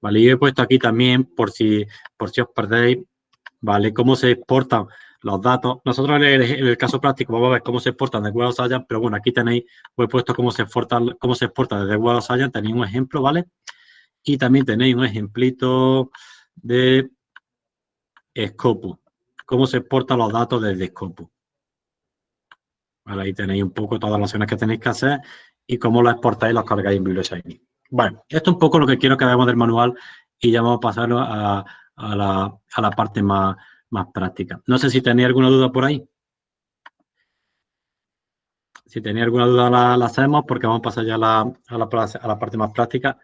[SPEAKER 1] ¿vale? Y he puesto aquí también, por si, por si os perdéis, ¿vale? Cómo se exportan los datos. Nosotros en el, caso práctico vamos a ver cómo se exportan de of Science, pero bueno, aquí tenéis, os he puesto cómo se exporta, cómo se exporta desde of Science, tenéis un ejemplo, ¿vale? Y también tenéis un ejemplito de Scopus, cómo se exportan los datos desde Scopus. Ahí tenéis un poco todas las acciones que tenéis que hacer y cómo lo exportáis y los cargáis en BiblioShiny. Bueno, esto es un poco lo que quiero que veamos del manual y ya vamos a pasar a, la, parte más, práctica. No sé si tenéis alguna duda por ahí. Si tenéis alguna duda la, hacemos porque vamos a pasar ya a la, a la parte más práctica.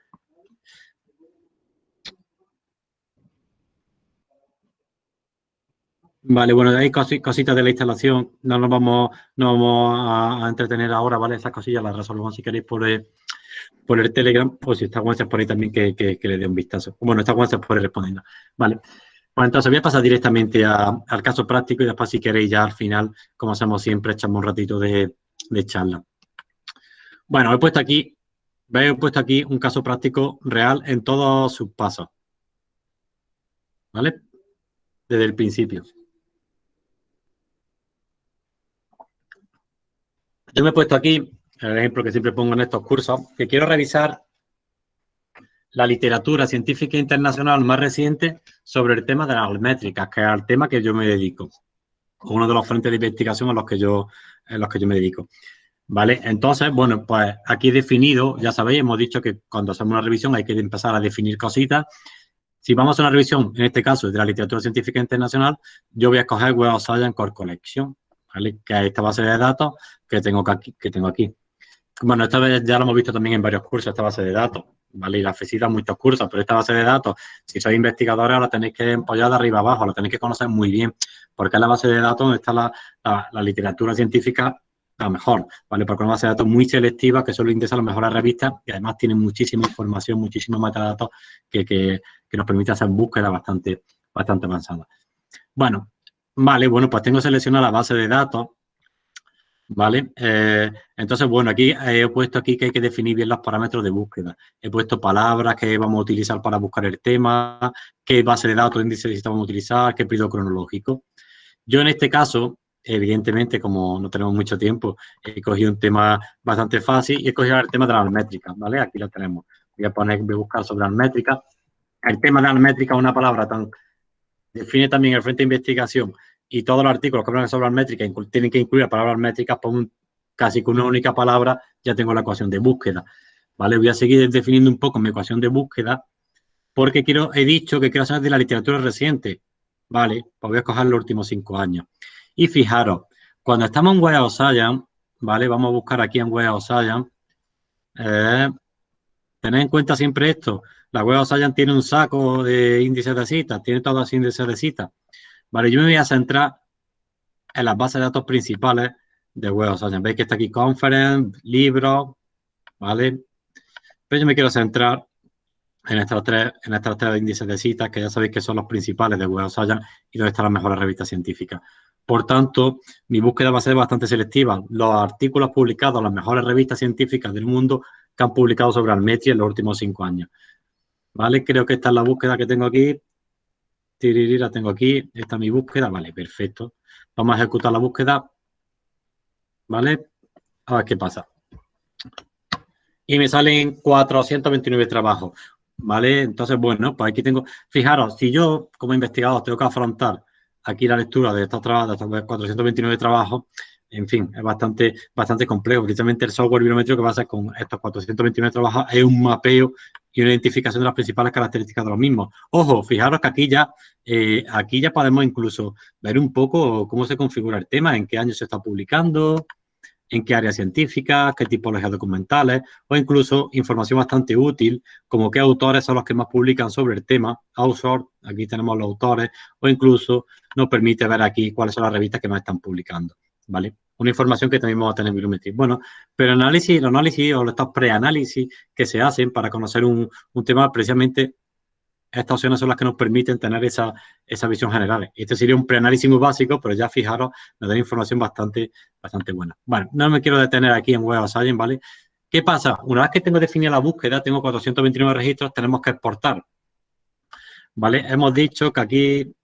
[SPEAKER 1] Vale, bueno, hay cositas de la instalación, no nos vamos, no vamos a, entretener ahora, ¿vale? Esas cosillas las resolvemos si queréis por, por el Telegram o si está WhatsApp por ahí también que, le dé un vistazo. Bueno, está WhatsApp por ahí respondiendo. Vale. Bueno, entonces voy a pasar directamente al caso práctico y después si queréis ya al final, como hacemos siempre, echamos un ratito de, charla. Bueno, he puesto aquí, he puesto aquí un caso práctico real en todos sus pasos. ¿Vale? Desde el principio. Yo me he puesto aquí el ejemplo que siempre pongo en estos cursos, que quiero revisar la literatura científica internacional más reciente sobre el tema de las métricas, que es el tema que yo me dedico, uno de los frentes de investigación a los que yo, los que yo me dedico. ¿Vale? Entonces, bueno, pues aquí definido, ya sabéis, hemos dicho que cuando hacemos una revisión hay que empezar a definir cositas. Si vamos a una revisión, en este caso de la literatura científica internacional, yo voy a escoger Web of Science Core Collection, ¿vale? Que es esta base de datos que tengo aquí. Que tengo aquí. Bueno, esta vez ya lo hemos visto también en varios cursos, esta base de datos. ¿vale? Y la FESITA muchos cursos, pero esta base de datos, si sois investigadores, la tenéis que empollar de arriba abajo, la tenéis que conocer muy bien, porque es la base de datos donde está la, literatura científica la mejor, ¿vale? Porque es una base de datos muy selectiva que solo interesa a las mejores revistas y además tiene muchísima información, muchísimos metadatos que, que, que nos permite hacer búsquedas bastante, bastante avanzadas. Bueno, vale, bueno, pues tengo seleccionada la base de datos ¿vale? Eh, entonces, bueno, aquí eh, he puesto aquí que hay que definir bien los parámetros de búsqueda. He puesto palabras que vamos a utilizar para buscar el tema, qué base de datos, índice a utilizar, qué periodo cronológico. Yo en este caso, evidentemente, como no tenemos mucho tiempo, he cogido un tema bastante fácil y he cogido el tema de las métricas, ¿vale? Aquí lo tenemos. Voy a poner, voy a buscar sobre las métricas. El tema de las métricas es una palabra tan... Define también el frente de investigación y todos los artículos que hablan sobre métricas tienen que incluir palabras métricas, por casi con una única palabra ya tengo la ecuación de búsqueda. ¿Vale? Voy a seguir definiendo un poco mi ecuación de búsqueda porque quiero, he dicho que quiero saber de la literatura reciente. ¿Vale? Pues voy a coger los últimos cinco años. Y fijaros, cuando estamos en Web of Science, ¿vale? Vamos a buscar aquí en Web of Science. Eh, tened en cuenta siempre esto. La Web of Science tiene un saco de índices de citas, tiene todos los índices de citas. Vale, yo me voy a centrar en las bases de datos principales de Web Science. Veis que está aquí Conference, libros, ¿vale? Pero yo me quiero centrar en estos tres, en estos tres índices de citas, que ya sabéis que son los principales de Web Science y donde están las mejores revistas científicas. Por tanto, mi búsqueda va a ser bastante selectiva. Los artículos publicados en las mejores revistas científicas del mundo que han publicado sobre Almetri en los últimos cinco años. ¿Vale? Creo que esta es la búsqueda que tengo aquí la tengo aquí, esta es mi búsqueda, vale, perfecto. Vamos a ejecutar la búsqueda, ¿vale? A ver qué pasa. Y me salen 429 trabajos, ¿vale? Entonces, bueno, pues aquí tengo, fijaros, si yo como investigador tengo que afrontar aquí la lectura de estos, trabajos, de estos 429 trabajos, en fin, es bastante, bastante complejo. Precisamente el software biométrico que va a hacer con estos 429 trabajos es un mapeo y una identificación de las principales características de los mismos. Ojo, fijaros que aquí ya, eh, aquí ya podemos incluso ver un poco cómo se configura el tema, en qué año se está publicando, en qué áreas científicas, qué tipologías documentales, o incluso información bastante útil, como qué autores son los que más publican sobre el tema, author, aquí tenemos los autores, o incluso nos permite ver aquí cuáles son las revistas que más están publicando, ¿vale? una información que también vamos a tener en. Bueno, pero el análisis, el análisis o estos preanálisis que se hacen para conocer un, tema, precisamente estas opciones son las que nos permiten tener esa, esa visión general. Este sería un preanálisis muy básico, pero ya fijaros, nos da información bastante, bastante buena. Bueno, no me quiero detener aquí en Web Science, ¿vale? ¿Qué pasa? Una vez que tengo definida la búsqueda, tengo 429 registros, tenemos que exportar. ¿Vale? Hemos dicho que aquí,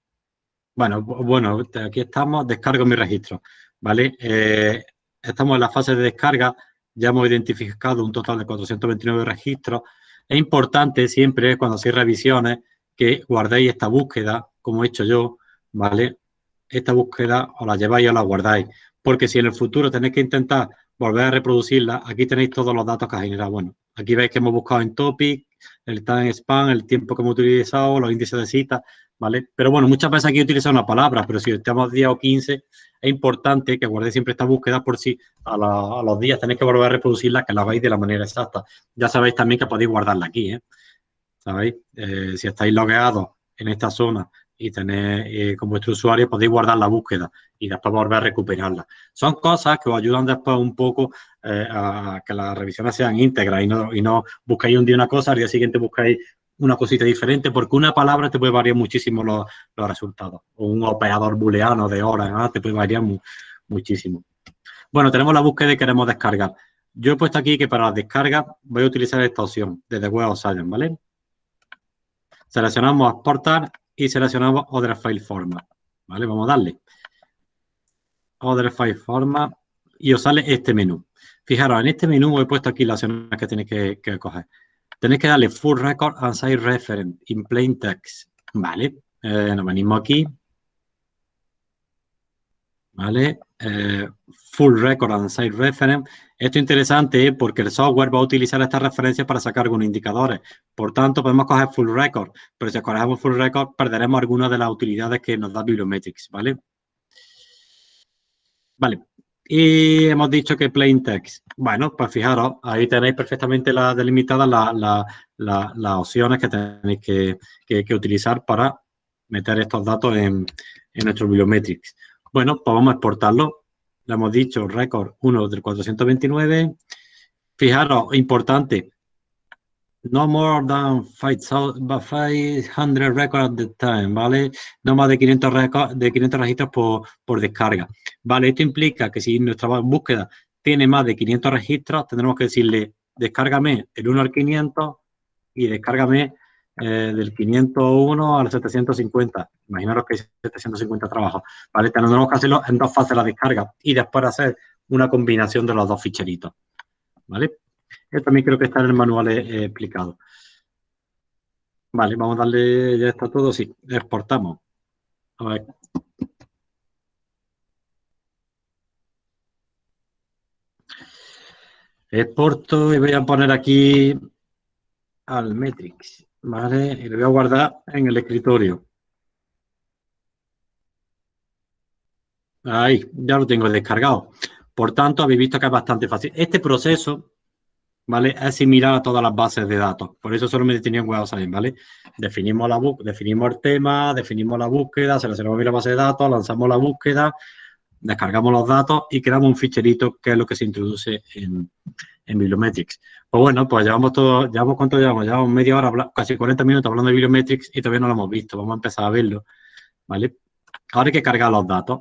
[SPEAKER 1] bueno, bueno, aquí estamos, descargo mi registro. ¿Vale? Eh, estamos en la fase de descarga, ya hemos identificado un total de 429 registros. Es importante siempre, cuando hacéis revisiones, que guardéis esta búsqueda, como he hecho yo, ¿vale? Esta búsqueda os la lleváis o la guardáis, porque si en el futuro tenéis que intentar volver a reproducirla, aquí tenéis todos los datos que ha generado. Bueno, aquí veis que hemos buscado en topic, el time spam, el tiempo que hemos utilizado, los índices de cita, ¿vale? Pero bueno, muchas veces aquí he utilizado una palabra, pero si estamos 10 o 15, es importante que guardéis siempre esta búsqueda por si a, los días tenéis que volver a reproducirla, que la hagáis de la manera exacta. Ya sabéis también que podéis guardarla aquí, ¿eh? ¿Sabéis? Eh, si estáis logueados en esta zona y tenéis eh, con vuestro usuario, podéis guardar la búsqueda y después volver a recuperarla. Son cosas que os ayudan después un poco eh, a que las revisiones sean íntegras y no, y no buscáis un día una cosa, al día siguiente buscáis una cosita diferente, porque una palabra te puede variar muchísimo los, resultados. O un operador booleano de horas, te puede variar muchísimo. Bueno, tenemos la búsqueda y queremos descargar. Yo he puesto aquí que para la descarga voy a utilizar esta opción desde Web of Science, ¿vale? Seleccionamos exportar y seleccionamos Other File Format, ¿vale? Vamos a darle. Other File Format y os sale este menú. Fijaros, en este menú he puesto aquí las opciones que tenéis que, coger. Tenéis que darle Full Record and Site Reference in Plain Text. Vale, eh, nos venimos aquí. ¿Vale? Eh, full Record and Site Reference. Esto es interesante porque el software va a utilizar estas referencias para sacar algunos indicadores. Por tanto, podemos coger Full Record, pero si cogemos Full Record perderemos algunas de las utilidades que nos da Bibliometrics, ¿vale? Vale. Y hemos dicho que plain text. Bueno, pues fijaros, ahí tenéis perfectamente la, delimitadas las opciones que tenéis que, utilizar para meter estos datos en, en nuestro Bibliometrics. Bueno, pues vamos a exportarlo. Le hemos dicho récord 1 del 429. Fijaros, importante, no more than 500 records at the time, ¿vale? No más de 500, de 500 registros por, descarga, ¿vale? Esto implica que si nuestra búsqueda tiene más de 500 registros, tendremos que decirle, descárgame el 1 al 500 y descárgame eh, del 501 al 750. Imaginaros que hay 750 trabajos, ¿vale? Tendremos que hacerlo en dos fases la descarga y después hacer una combinación de los dos ficheritos, ¿vale? Esto también creo que está en el manual eh, explicado. Vale, vamos a darle, ya está todo, sí, exportamos. A ver. Exporto y voy a poner aquí al Metrix, ¿vale? Y lo voy a guardar en el escritorio. Ahí, ya lo tengo descargado. Por tanto, habéis visto que es bastante fácil. Este proceso ¿vale? Es similar a todas las bases de datos. Por eso solo me detenía en Web Science, ¿vale? Definimos, la definimos el tema, definimos la búsqueda, seleccionamos la base de datos, lanzamos la búsqueda, descargamos los datos y creamos un ficherito que es lo que se introduce en, en Bibliometrics. Pues bueno, pues llevamos todo, llevamos cuánto llevamos, llevamos media hora, casi 40 minutos hablando de Bibliometrics y todavía no lo hemos visto, vamos a empezar a verlo, ¿vale? Ahora hay que cargar los datos.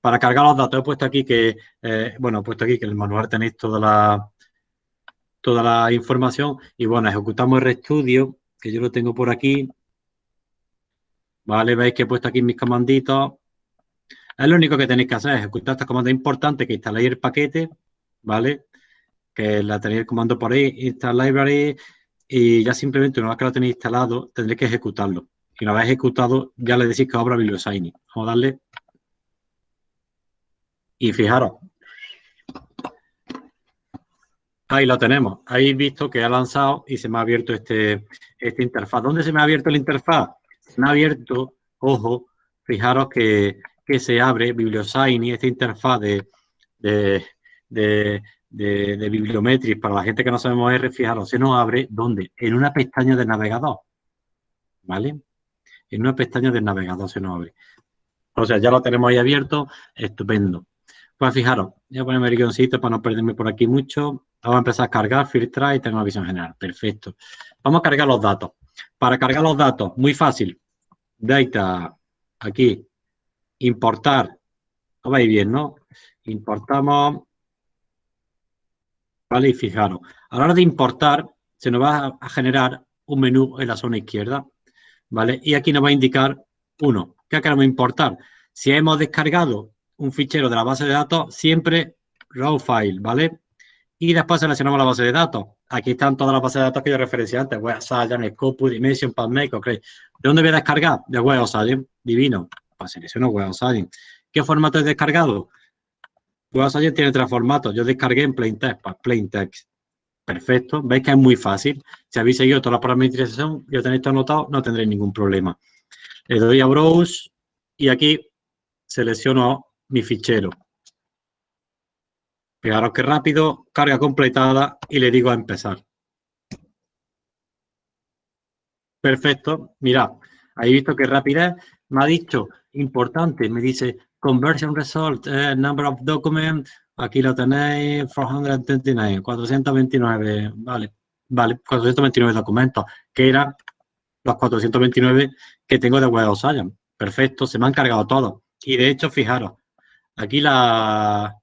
[SPEAKER 1] Para cargar los datos he puesto aquí que, eh, bueno, he puesto aquí que en el manual tenéis toda la, toda la información y bueno, ejecutamos el RStudio, que yo lo tengo por aquí. Vale, veis que he puesto aquí mis comanditos. Es lo único que tenéis que hacer, ejecutar esta comanda importante que instaléis el paquete, ¿vale? Que la tenéis el comando por ahí, install library, y ya simplemente una vez que lo tenéis instalado, tendréis que ejecutarlo. Y una vez ejecutado, ya le decís que abra BiblioSigning. Vamos a darle. Y fijaros, Ahí lo tenemos. Ahí visto que ha lanzado y se me ha abierto este, este interfaz. ¿Dónde se me ha abierto el interfaz? Se me ha abierto, ojo, fijaros que, se abre y esta interfaz de, de, de, de, Bibliometrics. Para la gente que no sabemos R, fijaros, se nos abre, ¿dónde? En una pestaña de navegador. ¿Vale? En una pestaña del navegador se nos abre. O sea, ya lo tenemos ahí abierto. Estupendo. Pues fijaros, voy a ponerme el guioncito para no perderme por aquí mucho. Vamos a empezar a cargar, filtrar y tengo una visión general. Perfecto. Vamos a cargar los datos. Para cargar los datos, muy fácil. Data, aquí, importar. Lo veis bien, ¿no? Importamos. Vale, y fijaros. A la hora de importar, se nos va a generar un menú en la zona izquierda. ¿Vale? Y aquí nos va a indicar uno. ¿Qué queremos importar? Si hemos descargado un fichero de la base de datos, siempre raw file, ¿vale? Y después seleccionamos la base de datos. Aquí están todas las bases de datos que yo referencié antes. Web Science, Scopus, Dimension, PubMed. ¿De dónde voy a descargar? De Web Science. Divino. Pues selecciono Web Science. ¿Qué formato he descargado? Web Science tiene tres formatos. Yo descargué en Plain Text. Pues Plain Text. Perfecto. Veis que es muy fácil. Si habéis seguido toda la parametrización y lo tenéis todo anotado, no tendréis ningún problema. Le doy a Browse y aquí selecciono mi fichero. Fijaros que rápido, carga completada y le digo a empezar. Perfecto, mirad, ahí visto que rapidez me ha dicho, importante, me dice conversion result, eh, number of documents, aquí lo tenéis, 429, 429, vale, vale, 429 documentos, que eran los 429 que tengo de Web of Science. Perfecto, se me han cargado todos. Y de hecho, fijaros, aquí la,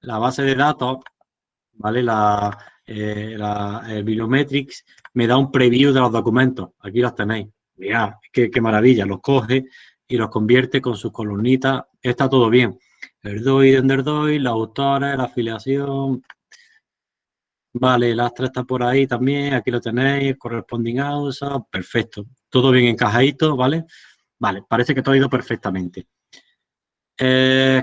[SPEAKER 1] la base de datos, ¿vale? La, eh, Bibliometrics me da un preview de los documentos. Aquí los tenéis. Mirad, qué, qué maravilla. Los coge y los convierte con sus columnitas. Está todo bien. El DOI, el DOI, los autores, la afiliación. Vale, el Astra está por ahí también, aquí lo tenéis, corresponding house, perfecto. Todo bien encajadito, ¿vale? Vale, parece que todo ha ido perfectamente. Eh,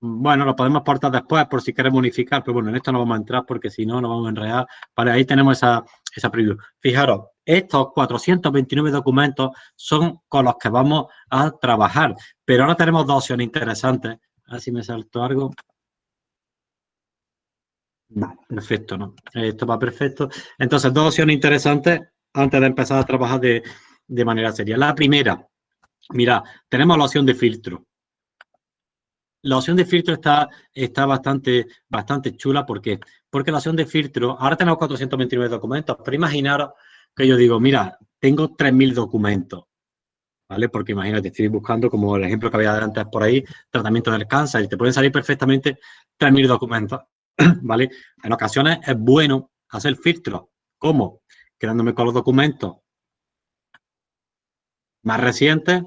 [SPEAKER 1] bueno, lo podemos portar después por si queremos unificar, pero bueno, en esto no vamos a entrar porque si no, no vamos a enredar. Vale, ahí tenemos esa, esa preview. Fijaros, estos 429 documentos son con los que vamos a trabajar, pero ahora tenemos dos opciones interesantes. A ver si me salto algo. Perfecto, ¿no? Esto va perfecto. Entonces, dos opciones interesantes antes de empezar a trabajar de, de manera seria. La primera, mira, tenemos la opción de filtro. La opción de filtro está, está bastante, bastante chula. ¿Por qué? Porque la opción de filtro, ahora tenemos 429 documentos, pero imaginaros que yo digo, mira, tengo 3.000 documentos. ¿Vale? Porque imagínate, estoy buscando, como el ejemplo que había antes por ahí, tratamiento del cáncer, y te pueden salir perfectamente 3.000 documentos. ¿vale? En ocasiones es bueno hacer filtros. ¿Cómo? Quedándome con los documentos más recientes,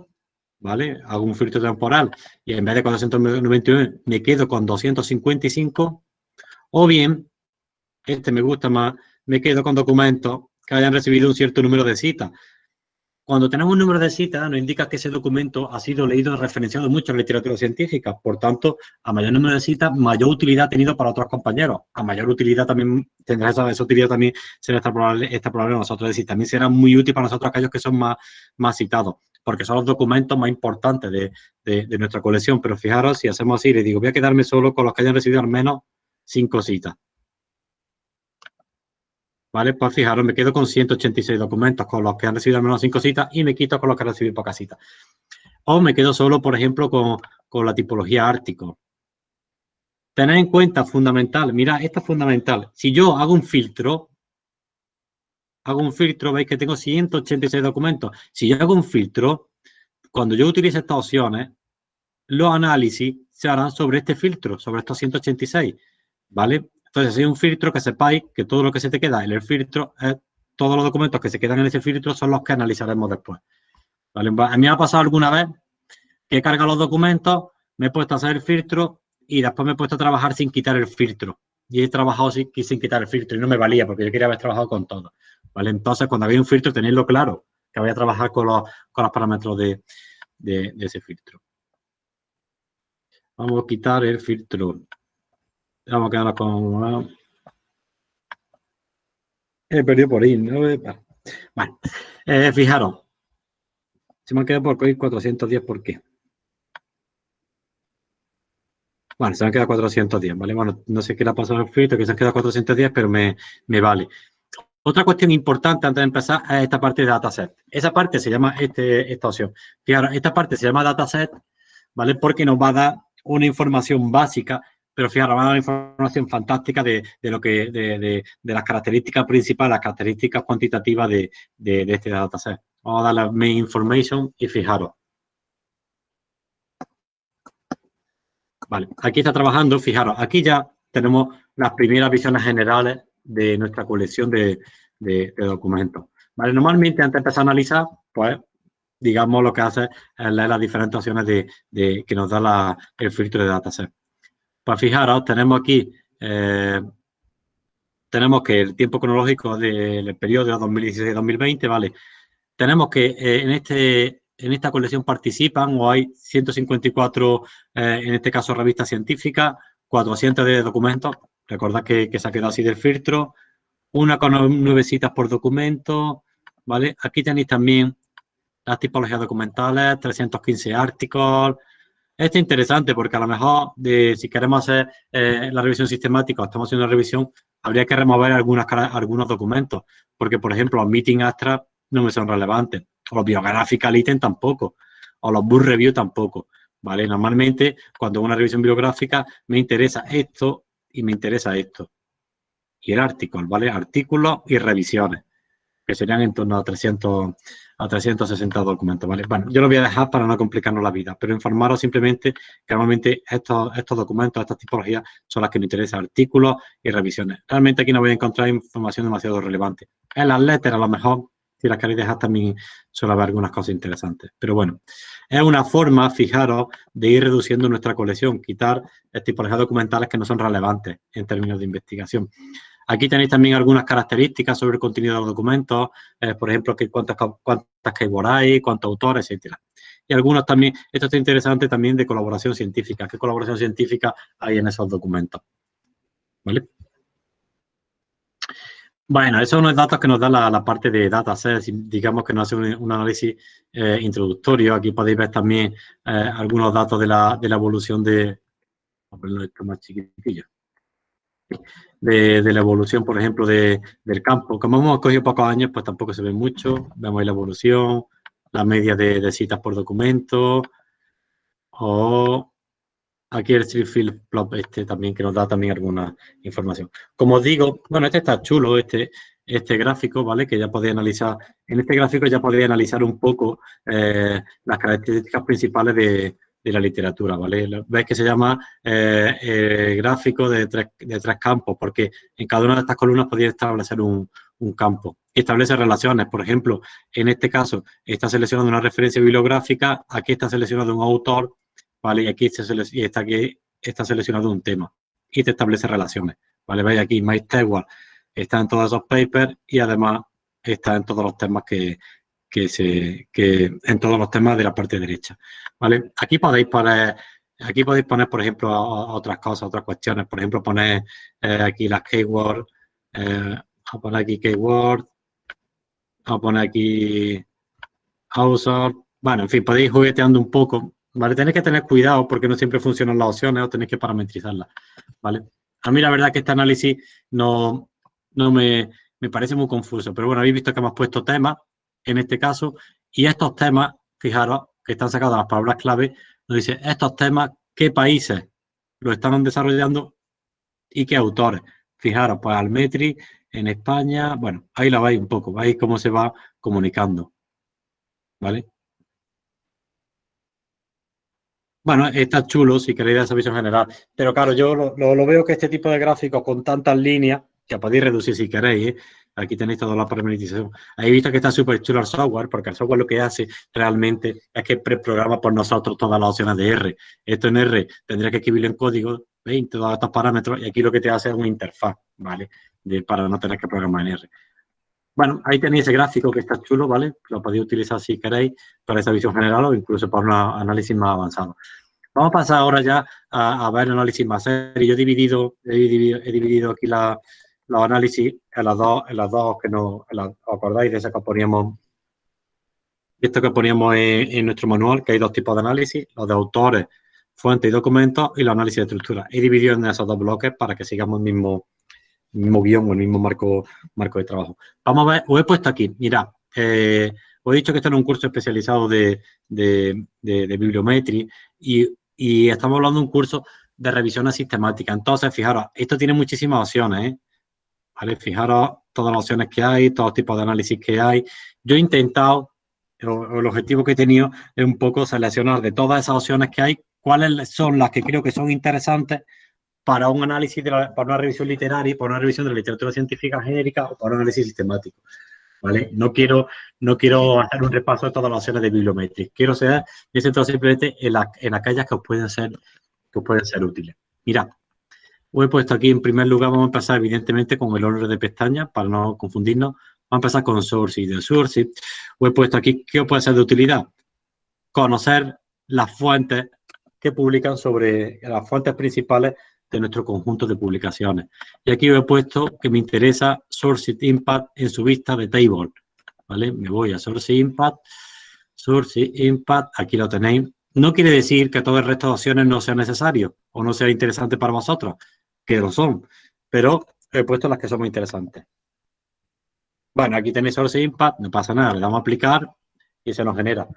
[SPEAKER 1] ¿vale? Hago un filtro temporal y en vez de 491 me quedo con 255. O bien, este me gusta más, me quedo con documentos que hayan recibido un cierto número de citas. Cuando tenemos un número de citas, nos indica que ese documento ha sido leído y referenciado mucho en literatura científica. Por tanto, a mayor número de citas, mayor utilidad ha tenido para otros compañeros. A mayor utilidad también tendrá esa, utilidad también será esta probable, esta probable nosotros. Decir, también será muy útil para nosotros aquellos que son más, más citados, porque son los documentos más importantes de, nuestra colección. Pero fijaros, si hacemos así, le digo, voy a quedarme solo con los que hayan recibido al menos cinco citas. ¿Vale? Pues fijaros, me quedo con 186 documentos con los que han recibido al menos 5 citas y me quito con los que han recibido pocas citas. O me quedo solo, por ejemplo, con, con la tipología ártico. Tened en cuenta, fundamental, mira, esto es fundamental. Si yo hago un filtro, hago un filtro, veis que tengo 186 documentos. Si yo hago un filtro, cuando yo utilice estas opciones, los análisis se harán sobre este filtro, sobre estos 186, ¿vale? Entonces, hay un filtro que sepáis que todo lo que se te queda en el filtro, todos los documentos que se quedan en ese filtro son los que analizaremos después. A mí me ha pasado alguna vez que he cargado los documentos, me he puesto a hacer el filtro y después me he puesto a trabajar sin quitar el filtro. Y he trabajado sin, sin quitar el filtro y no me valía porque yo quería haber trabajado con todo. ¿Vale? Entonces, cuando había un filtro, tenerlo claro, que voy a trabajar con los, con los parámetros de, de ese filtro. Vamos a quitar el filtro. Vamos a quedarnos con... He perdido por ahí, ¿no? Bueno, eh, fijaros. Se me han quedado por 410, ¿por qué? Bueno, se me han quedado 410, ¿vale? Bueno, no sé qué le ha pasado al filtro, que se han quedado 410, pero me, me vale. Otra cuestión importante antes de empezar es esta parte de dataset. Esa parte se llama este, esta opción. Fijaros, esta parte se llama dataset, ¿vale? Porque nos va a dar una información básica pero fíjate, va a dar información fantástica de, lo que, de, las características principales, las características cuantitativas de, este dataset. Vamos a dar la main information y fijaros. Vale, aquí está trabajando, fijaros, aquí ya tenemos las primeras visiones generales de nuestra colección de, documentos. Vale, normalmente antes de empezar a analizar, pues digamos lo que hace es leer las diferentes opciones de, que nos da el filtro de dataset. Pues fijaros, tenemos aquí, eh, tenemos que el tiempo cronológico del periodo 2016-2020, ¿vale? Tenemos que eh, en, este, en esta colección participan o hay 154, eh, en este caso revistas científicas, 400 de documentos, recordad que, se ha quedado así del filtro, una con nueve citas por documento, ¿vale? Aquí tenéis también las tipologías documentales, 315 artículos, esto es interesante porque a lo mejor de, si queremos hacer eh, la revisión sistemática o estamos haciendo una revisión, habría que remover algunas, algunos documentos. Porque, por ejemplo, los meeting abstract no me son relevantes. O los biographical item tampoco. O los book review tampoco. ¿Vale? Normalmente, cuando una revisión bibliográfica, me interesa esto y me interesa esto. Y el artículo, ¿vale? Artículos y revisiones, que serían en torno a 300, a 360 documentos, ¿vale? Bueno, yo lo voy a dejar para no complicarnos la vida, pero informaros simplemente que normalmente estos, estos documentos, estas tipologías, son las que nos interesan, artículos y revisiones. Realmente aquí no voy a encontrar información demasiado relevante. En las letras, a lo mejor, Si las queréis dejar también suele haber algunas cosas interesantes. Pero bueno, es una forma, fijaros, de ir reduciendo nuestra colección, quitar tipologías documentales que no son relevantes en términos de investigación. Aquí tenéis también algunas características sobre el contenido de los documentos, eh, por ejemplo, que cuántas, cuántas keywords hay, cuántos autores, etcétera. Y algunos también, esto está interesante también de colaboración científica, qué colaboración científica hay en esos documentos. ¿Vale? Bueno, esos son los datos que nos da la, parte de datasets, digamos que nos hace un, análisis eh, introductorio. Aquí podéis ver también eh, algunos datos de la, evolución de... más chiquitillo. De, la evolución, por ejemplo, del campo. Como hemos cogido pocos años, pues tampoco se ve mucho. Vemos ahí la evolución, la media de, citas por documento, o Aquí el Field Plot este también, que nos da también alguna información. Como os digo, bueno, este está chulo, este, este gráfico, ¿vale? Que ya podéis analizar, en este gráfico ya podéis analizar un poco eh, las características principales de, la literatura, ¿vale? Veis que se llama eh, eh, gráfico de tres, campos, porque en cada una de estas columnas podéis establecer un, un campo. Establece relaciones, por ejemplo, en este caso está seleccionando una referencia bibliográfica, aquí está seleccionado un autor, ¿vale? Y aquí está, aquí está seleccionado un tema y te establece relaciones, ¿vale? Veis aquí, Stewart está en todos esos papers y además está en todos los temas que, se, que en todos los temas de la parte derecha, ¿vale? Aquí podéis poner, aquí podéis poner, por ejemplo, otras cosas, otras cuestiones, por ejemplo, poner eh, aquí las keywords, eh, a poner aquí keyword, a poner aquí author, bueno, en fin, podéis jugueteando un poco ¿vale? Tenéis que tener cuidado porque no siempre funcionan las opciones o tenéis que parametrizarlas, ¿vale? A mí la verdad que este análisis no, no me, parece muy confuso, pero bueno, habéis visto que hemos puesto temas en este caso y estos temas, fijaros, que están sacados las palabras clave, nos dice estos temas, qué países lo están desarrollando y qué autores. Fijaros, pues Almetri en España, bueno, ahí la veis un poco, veis cómo se va comunicando, ¿vale? Bueno, está chulo si queréis esa visión general, pero claro, yo lo, veo que este tipo de gráficos con tantas líneas, que podéis reducir si queréis, ¿eh? aquí tenéis toda la parametrización. Habéis visto que está súper chulo el software, porque el software lo que hace realmente es que preprograma por nosotros todas las opciones de R. Esto en R tendría que escribirlo en código, 20, todos estos parámetros, y aquí lo que te hace es una interfaz, ¿vale? De, para no tener que programar en R. Bueno, ahí tenéis ese gráfico que está chulo, ¿vale? Lo podéis utilizar si queréis para esa visión general o incluso para un análisis más avanzado. Vamos a pasar ahora ya a, ver el análisis más serio. Yo he dividido, he dividido, aquí la, los análisis en las dos, en las dos que no, ¿os acordáis de esa que poníamos? Esto que poníamos en, en, nuestro manual, que hay dos tipos de análisis, los de autores, fuentes y documentos y los análisis de estructura. He dividido en esos dos bloques para que sigamos el mismo, mismo guion o el mismo marco, marco de trabajo. Vamos a ver, os he puesto aquí, mira, eh, os he dicho que esto es un curso especializado de, de, bibliometría y, estamos hablando de un curso de revisión sistemática. Entonces, fijaros, esto tiene muchísimas opciones, ¿eh? ¿Vale? Fijaros todas las opciones que hay, todos los tipos de análisis que hay. Yo he intentado, el objetivo que he tenido es un poco seleccionar de todas esas opciones que hay, cuáles son las que creo que son interesantes para un análisis, de para una revisión literaria, para una revisión de la literatura científica genérica o para un análisis sistemático. ¿Vale? No quiero, no quiero hacer un repaso de todas las opciones de bibliometría. Quiero ser, me centro simplemente en, en aquellas que os pueden ser, que pueden ser útiles. Mirad, os he puesto aquí en primer lugar, vamos a empezar evidentemente con el orden de pestañas para no confundirnos. Vamos a empezar con source y de source. Os he puesto aquí qué os puede ser de utilidad. Conocer las fuentes que publican sobre las fuentes principales de nuestro conjunto de publicaciones. Y aquí he puesto que me interesa Source Impact en su vista de Table. ¿Vale? Me voy a Source Impact, Source Impact, aquí lo tenéis. No quiere decir que todo el resto de opciones no sea necesario o no sea interesante para vosotros, que lo son, pero he puesto las que son muy interesantes. Bueno, aquí tenéis Source Impact, no pasa nada, le damos a aplicar y se nos genera,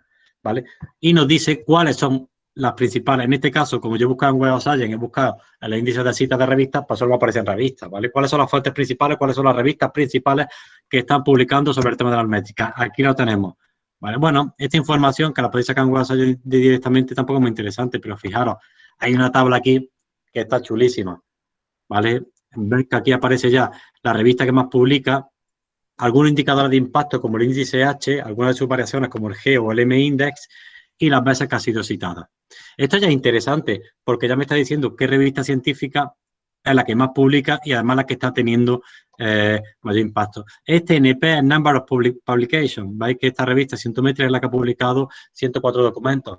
[SPEAKER 1] ¿vale? Y nos dice cuáles son las principales, en este caso, como yo buscaba en Web of Science, he buscado el índice de citas de revistas, pues solo aparecen revistas, ¿vale? ¿Cuáles son las fuentes principales? ¿Cuáles son las revistas principales que están publicando sobre el tema de la métrica? Aquí lo tenemos, ¿vale? Bueno, esta información que la podéis sacar en Web of Science directamente tampoco es muy interesante, pero fijaros, hay una tabla aquí que está chulísima, ¿vale? Que aquí aparece ya la revista que más publica, algunos indicadores de impacto como el índice H, algunas de sus variaciones como el G o el M-index y las veces que ha sido citada. Esto ya es interesante porque ya me está diciendo qué revista científica es la que más publica y además la que está teniendo eh, mayor impacto. Este NP es Number of Public Publications. Veis que esta revista Cientometría es la que ha publicado 104 documentos.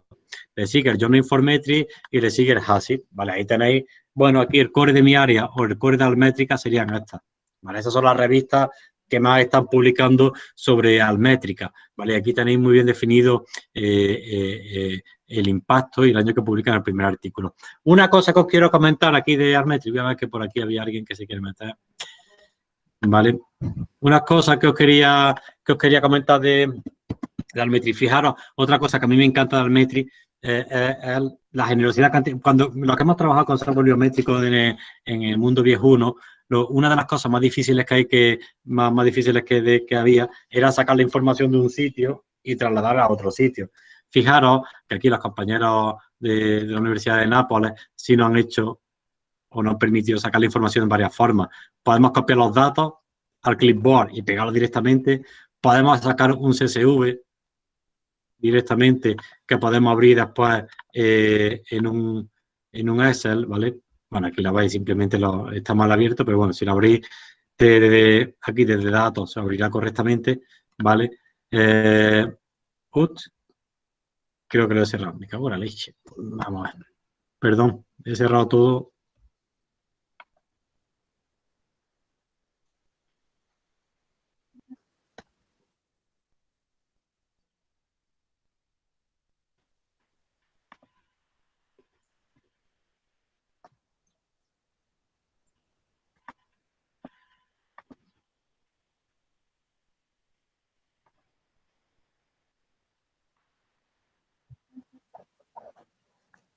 [SPEAKER 1] Le sigue el Journal Informetry y le sigue el HACCP. Vale, ahí tenéis, bueno, aquí el core de mi área o el core de Almétrica serían estas. Vale, esas son las revistas que más están publicando sobre Almétrica. ¿vale? Aquí tenéis muy bien definido eh, eh, el impacto y el año que publican el primer artículo. Una cosa que os quiero comentar aquí de Almétrica, voy a ver que por aquí había alguien que se quiere meter. ¿Vale? Una cosa que os quería, que os quería comentar de, de Almetri. Fijaros, otra cosa que a mí me encanta de Almetri eh, es la generosidad. Cuando los que hemos trabajado con software biométrico en, en el mundo viejuno, una de las cosas más difíciles que hay que, más, difíciles que había, era sacar la información de un sitio y trasladarla a otro sitio. Fijaros que aquí los compañeros de, la Universidad de Nápoles sí nos han hecho o nos han permitido sacar la información en varias formas. Podemos copiar los datos al clipboard y pegarlos directamente. Podemos sacar un CSV directamente que podemos abrir después eh, en, un, en un Excel, ¿vale? Bueno, aquí la veis, simplemente está mal abierto, pero bueno, si lo abrís desde, aquí desde datos, se abrirá correctamente, ¿vale? Eh, creo que lo he cerrado, me cago en la leche. Vamos a ver. Perdón, he cerrado todo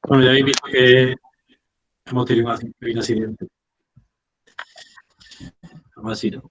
[SPEAKER 1] Bueno, ya habéis visto que hemos tenido un accidente. Vamos a decirlo.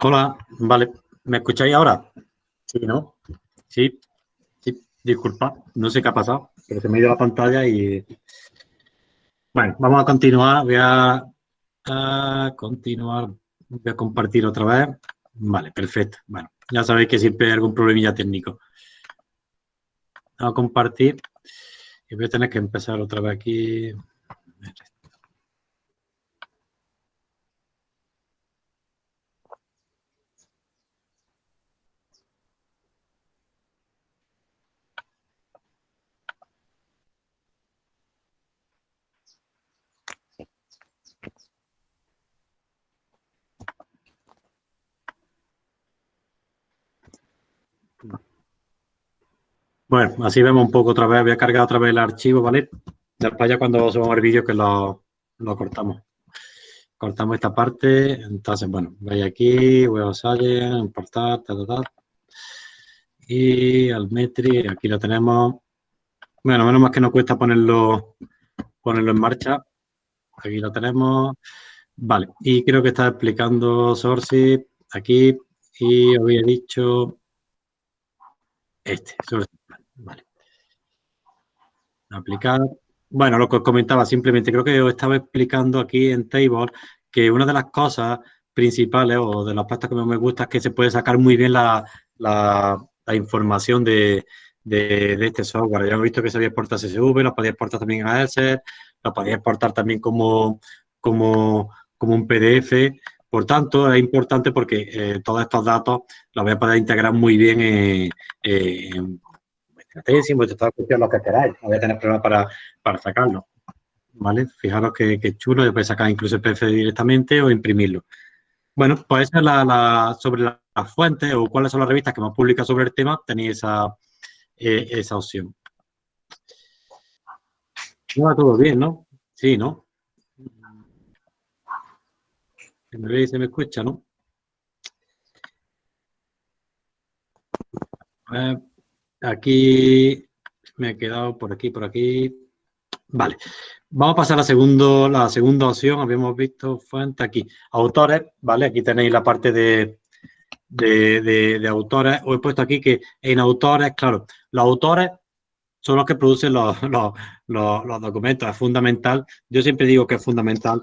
[SPEAKER 1] Hola, vale. ¿Me escucháis ahora? Sí, ¿no? Sí, sí, disculpa, no sé qué ha pasado, pero se me ha ido la pantalla y... Bueno, vamos a continuar. Voy a, continuar. Voy a compartir otra vez. Vale, perfecto. Bueno, ya sabéis que siempre hay algún problemilla técnico. Vamos a compartir y voy a tener que empezar otra vez aquí. Bueno, así vemos un poco otra vez, voy a cargar otra vez el archivo, ¿vale? Después ya cuando subamos el vídeo que lo, cortamos. Cortamos esta parte, entonces, bueno, voy aquí, a salen, importar, ta, ta, ta. Y al metri, aquí lo tenemos. Bueno, menos más que no cuesta ponerlo, ponerlo en marcha. Aquí lo tenemos. Vale, y creo que está explicando Source aquí y había dicho este, Vale. Aplicar. Bueno, lo que comentaba simplemente, creo que os estaba explicando aquí en Table que una de las cosas principales o de las aspectos que me gusta es que se puede sacar muy bien la, información de, este software. Ya hemos visto que se podía exportar CSV, lo podía exportar también a Excel, lo podía exportar también como, como, como un PDF. Por tanto, es importante porque eh, todos estos datos los voy a poder integrar muy bien en, tesis, vuestra cuestión, lo que queráis. No voy a tener problemas para, para sacarlo. ¿Vale? Fijaros que, chulo, yo puedo sacar incluso el PDF directamente o imprimirlo. Bueno, pues esa es la, sobre las la fuentes o cuáles son las revistas que más publican sobre el tema, tenéis esa, eh, esa opción. va todo bien, ¿no? Sí, ¿no? Se me ve y se me escucha, ¿no? Aquí me he quedado por aquí, por aquí. Vale. Vamos a pasar a segundo, la segunda opción. Habíamos visto fuente aquí. Autores, ¿vale? Aquí tenéis la parte de, de, de, autores. Os he puesto aquí que en autores, claro, los autores son los que producen los, los, documentos. Es fundamental, yo siempre digo que es fundamental,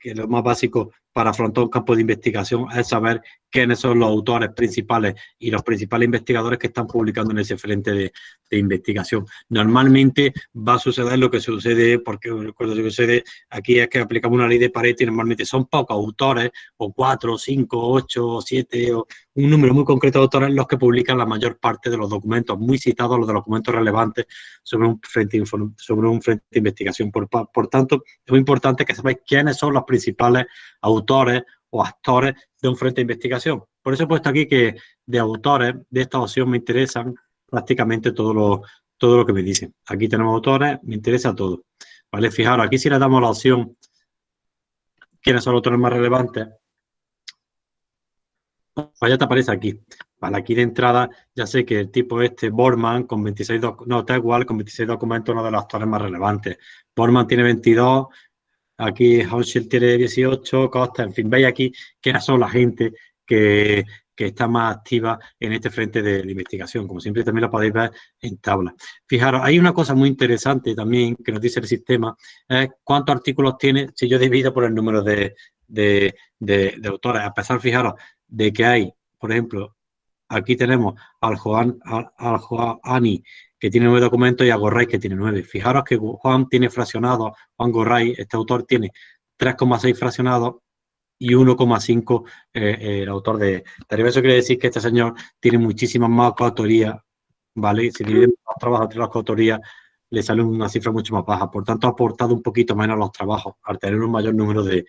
[SPEAKER 1] que lo más básico para afrontar un campo de investigación es saber quiénes son los autores principales y los principales investigadores que están publicando en ese frente de, investigación. Normalmente va a suceder lo que sucede, porque que sucede aquí es que aplicamos una ley de Pareto y normalmente son pocos autores, o cuatro, cinco, ocho, o siete, o un número muy concreto de autores los que publican la mayor parte de los documentos, muy citados los documentos relevantes sobre un frente, sobre un frente de investigación. Por, por tanto, es muy importante que sepáis quiénes son los principales autores o actores de un frente de investigación. Por eso he puesto aquí que de autores de esta opción me interesan prácticamente todo lo, todo lo que me dicen. Aquí tenemos autores, me interesa todo. ¿Vale? Fijaros, aquí si le damos la opción quiénes son los autores más relevantes, pues ya te aparece aquí. Vale, aquí de entrada ya sé que el tipo este, Borman, con 26, no, está igual, con 26 documentos, uno de los actores más relevantes. Borman tiene 22, aquí Hauschel tiene 18, Costa, en fin, veis aquí que son la gente que, está más activa en este frente de, investigación. Como siempre también lo podéis ver en tabla. Fijaros, hay una cosa muy interesante también que nos dice el sistema, es cuántos artículos tiene si yo divido por el número de, de, de autores. A pesar, fijaros, de que hay, por ejemplo, aquí tenemos al Juan, al, Juani, que tiene nueve documentos, y a Gorray, que tiene nueve. Fijaros que Juan tiene fraccionado, Juan Gorray, este autor tiene 3,6 fraccionados y 1,5 eh, eh, el autor de Deriva. Eso quiere decir que este señor tiene muchísimas más coautorías, ¿vale? Si dividimos los trabajos entre las coautorías, le sale una cifra mucho más baja. Por tanto, ha aportado un poquito menos los trabajos al tener un mayor número de,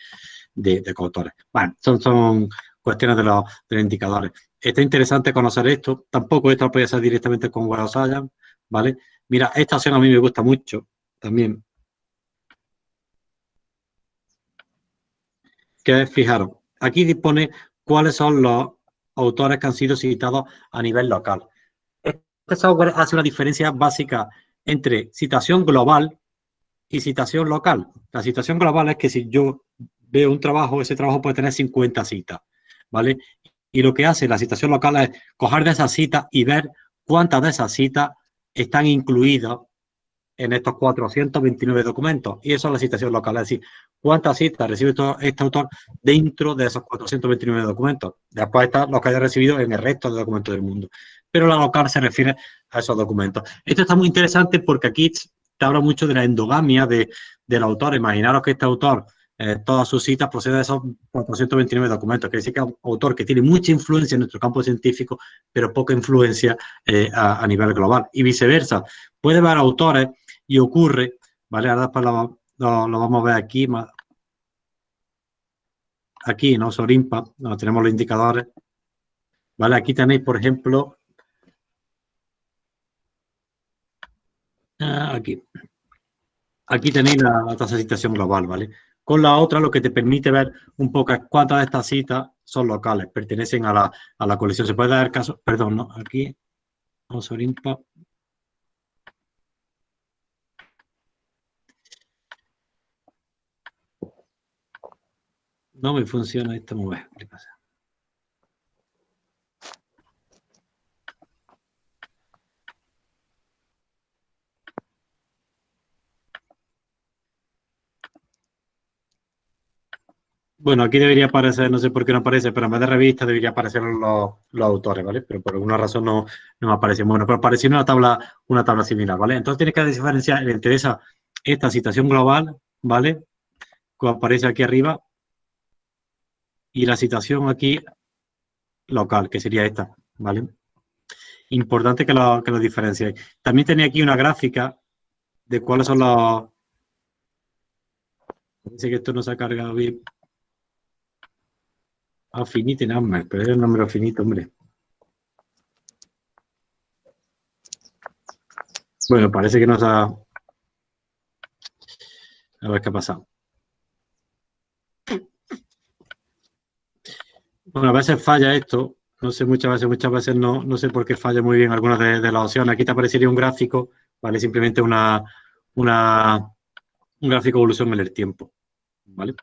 [SPEAKER 1] de, coautores. Bueno, son, son cuestiones de los, indicadores. Está interesante conocer esto. Tampoco esto lo puede hacer directamente con Web ¿vale? Mira, esta opción a mí me gusta mucho también. Que fijaros, aquí dispone cuáles son los autores que han sido citados a nivel local. Este software hace una diferencia básica entre citación global y citación local. La citación global es que si yo veo un trabajo, ese trabajo puede tener 50 citas. ¿vale? Y lo que hace la citación local es coger de esas citas y ver cuántas de esas citas están incluidas en estos 429 documentos. Y eso es la citación local, es decir, cuántas citas recibe este autor dentro de esos 429 documentos. Después está lo que haya recibido en el resto de documentos del mundo. Pero la local se refiere a esos documentos. Esto está muy interesante porque aquí te habla mucho de la endogamia de, del autor. Imaginaros que este autor eh, todas sus citas proceden de esos 429 documentos, que dice que es un autor que tiene mucha influencia en nuestro campo científico, pero poca influencia eh, a, nivel global. Y viceversa, puede haber autores y ocurre, ¿vale? Ahora después lo, vamos a ver aquí, aquí, ¿no? Sorimpa, donde tenemos los indicadores, ¿vale? Aquí tenéis, por ejemplo, aquí. Aquí tenéis la, tasa de citación global, ¿vale? Con la otra lo que te permite ver un poco cuántas de estas citas son locales, pertenecen a la, a la colección. Se puede dar caso, perdón, ¿no? Aquí, vamos a. No me funciona esto muy bien. ¿Qué pasa? Bueno, aquí debería aparecer, no sé por qué no aparece, pero en vez de revista debería aparecer los, autores, ¿vale? Pero por alguna razón no, no aparece. Bueno, pero apareció una tabla, una tabla similar, ¿vale? Entonces tienes que diferenciar, le interesa esta situación global, ¿vale? Que aparece aquí arriba, y la situación aquí local, que sería esta, ¿vale? Importante que lo, que lo diferenciéis. También tenía aquí una gráfica de cuáles son los... Dice que esto no se ha cargado bien. Affinity number, pero es el número finito, hombre. Bueno, parece que nos ha... A ver qué ha pasado. Bueno, a veces falla esto. No sé, muchas veces, muchas veces no, no sé por qué falla muy bien algunas de, de las opciones. Aquí te aparecería un gráfico, ¿vale? Simplemente una, una, un gráfico de evolución en el tiempo, ¿vale?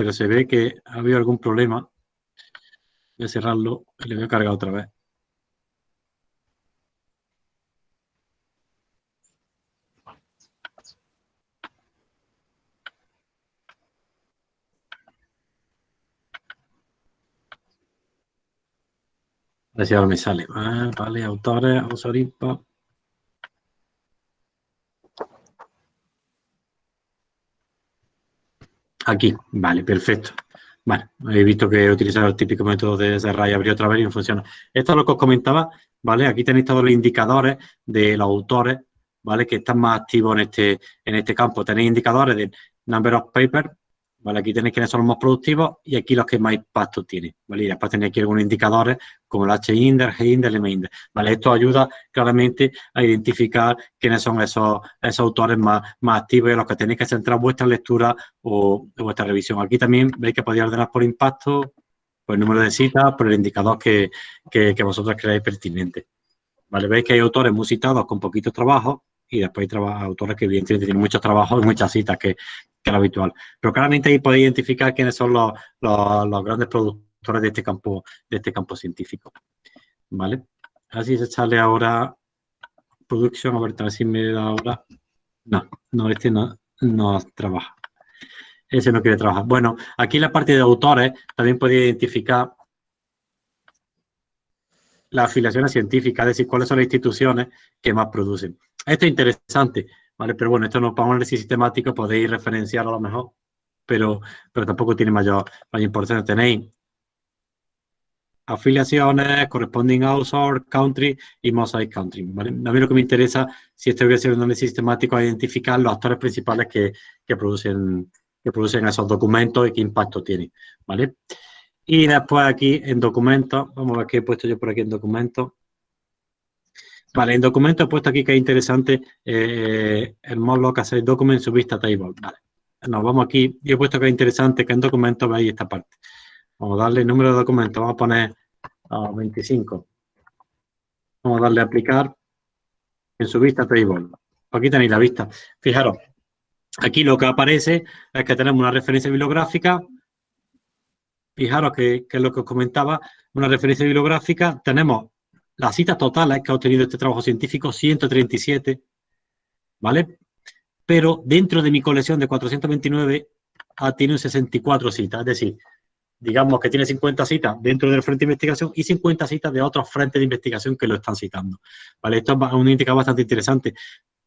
[SPEAKER 1] Pero se ve que ha habido algún problema. Voy a cerrarlo y le voy a cargar otra vez. A ver si ahora me sale. Ah, vale, autores, Osorimpa. Aquí, vale, perfecto. Vale, he visto que he utilizado el típico método de cerrar y abrir otra vez y no funciona. Esto es lo que os comentaba, ¿vale? Aquí tenéis todos los indicadores de los autores, ¿vale? Que están más activos en este, en este campo. Tenéis indicadores de number of papers, ¿vale? Aquí tenéis quiénes son los más productivos y aquí los que más impacto tienen, ¿vale? Y después tenéis aquí algunos indicadores como el H-Index, G-Index, M-Index, ¿vale? Esto ayuda claramente a identificar quiénes son esos, esos autores más, más activos y los que tenéis que centrar vuestra lectura o, vuestra revisión. Aquí también veis que podéis ordenar por impacto, por número de citas, por el indicador que, que, vosotros creáis pertinente. ¿Vale? Veis que hay autores muy citados con poquitos trabajos y después hay autores que evidentemente tienen muchos trabajos y muchas citas, que, que lo habitual. Pero claramente ahí podéis identificar quiénes son los, los, grandes productores de este campo, de este campo científico. ¿Vale? Así es echarle ahora producción, a ver, si me da ahora. No, no, este no, no trabaja. Ese no quiere trabajar. Bueno, aquí la parte de autores también podéis identificar las afiliaciones científicas, es decir, cuáles son las instituciones que más producen. Esto es interesante, ¿vale? Pero bueno, esto no para un análisis sistemático podéis referenciar a lo mejor, pero, pero tampoco tiene mayor, mayor importancia. Tenéis afiliaciones, corresponding outsource, country y mosaic country. ¿vale? A mí lo que me interesa, si estoy haciendo un análisis sistemático, es identificar los actores principales que, que, producen, que producen esos documentos y qué impacto tienen. ¿vale? Y después aquí en documentos, vamos a ver qué he puesto yo por aquí en documentos. Vale, en documentos he puesto aquí que es interesante eh, el modlo que hace document su vista table. Vale, nos vamos aquí y he puesto que es interesante que en documentos veáis esta parte. Vamos a darle número de documentos, vamos a poner 25. Vamos a darle a aplicar en su vista table. Aquí tenéis la vista. Fijaros, aquí lo que aparece es que tenemos una referencia bibliográfica fijaros que, es lo que os comentaba, una referencia bibliográfica, tenemos las citas totales que ha obtenido este trabajo científico, 137, ¿vale? Pero dentro de mi colección de 429 ha, tiene 64 citas, es decir, digamos que tiene 50 citas dentro del frente de investigación y 50 citas de otros frentes de investigación que lo están citando. ¿Vale? Esto es un indicador bastante interesante,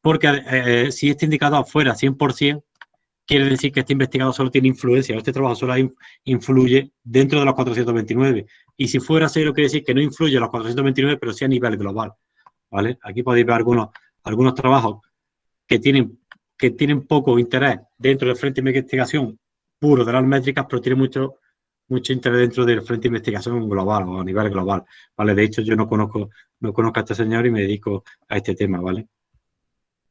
[SPEAKER 1] porque eh, si este indicador fuera 100%, quiere decir que este investigador solo tiene influencia, este trabajo solo influye dentro de los 429. Y si fuera cero, quiere decir que no influye en los 429, pero sí a nivel global. ¿Vale? Aquí podéis ver algunos, algunos trabajos que tienen, que tienen poco interés dentro del frente de investigación puro de las métricas, pero tienen mucho, mucho interés dentro del frente de investigación global o a nivel global. ¿Vale? De hecho, yo no conozco, no conozco a este señor y me dedico a este tema, ¿vale?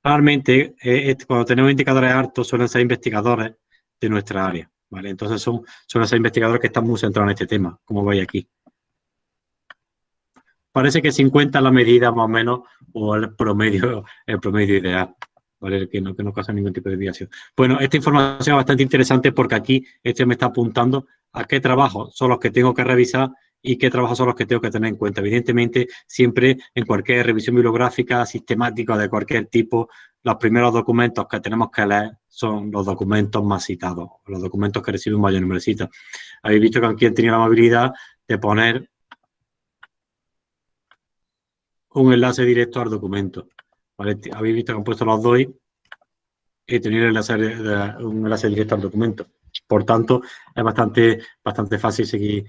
[SPEAKER 1] Realmente, eh, cuando tenemos indicadores altos, suelen ser investigadores de nuestra área, ¿vale? Entonces, son, suelen ser investigadores que están muy centrados en este tema, como veis aquí. Parece que 50 es la medida más o menos, o el promedio, el promedio ideal. ¿vale? Que no, que no causa ningún tipo de desviación. Bueno, esta información es bastante interesante porque aquí este me está apuntando a qué trabajos son los que tengo que revisar y qué trabajos son los que tengo que tener en cuenta. Evidentemente, siempre en cualquier revisión bibliográfica, sistemática de cualquier tipo, los primeros documentos que tenemos que leer son los documentos más citados, los documentos que reciben mayor número de citas. Habéis visto que aquí han tenido la amabilidad de poner un enlace directo al documento. Habéis visto que han puesto los dos y tener enlace, un enlace directo al documento. Por tanto, es bastante, bastante fácil seguir,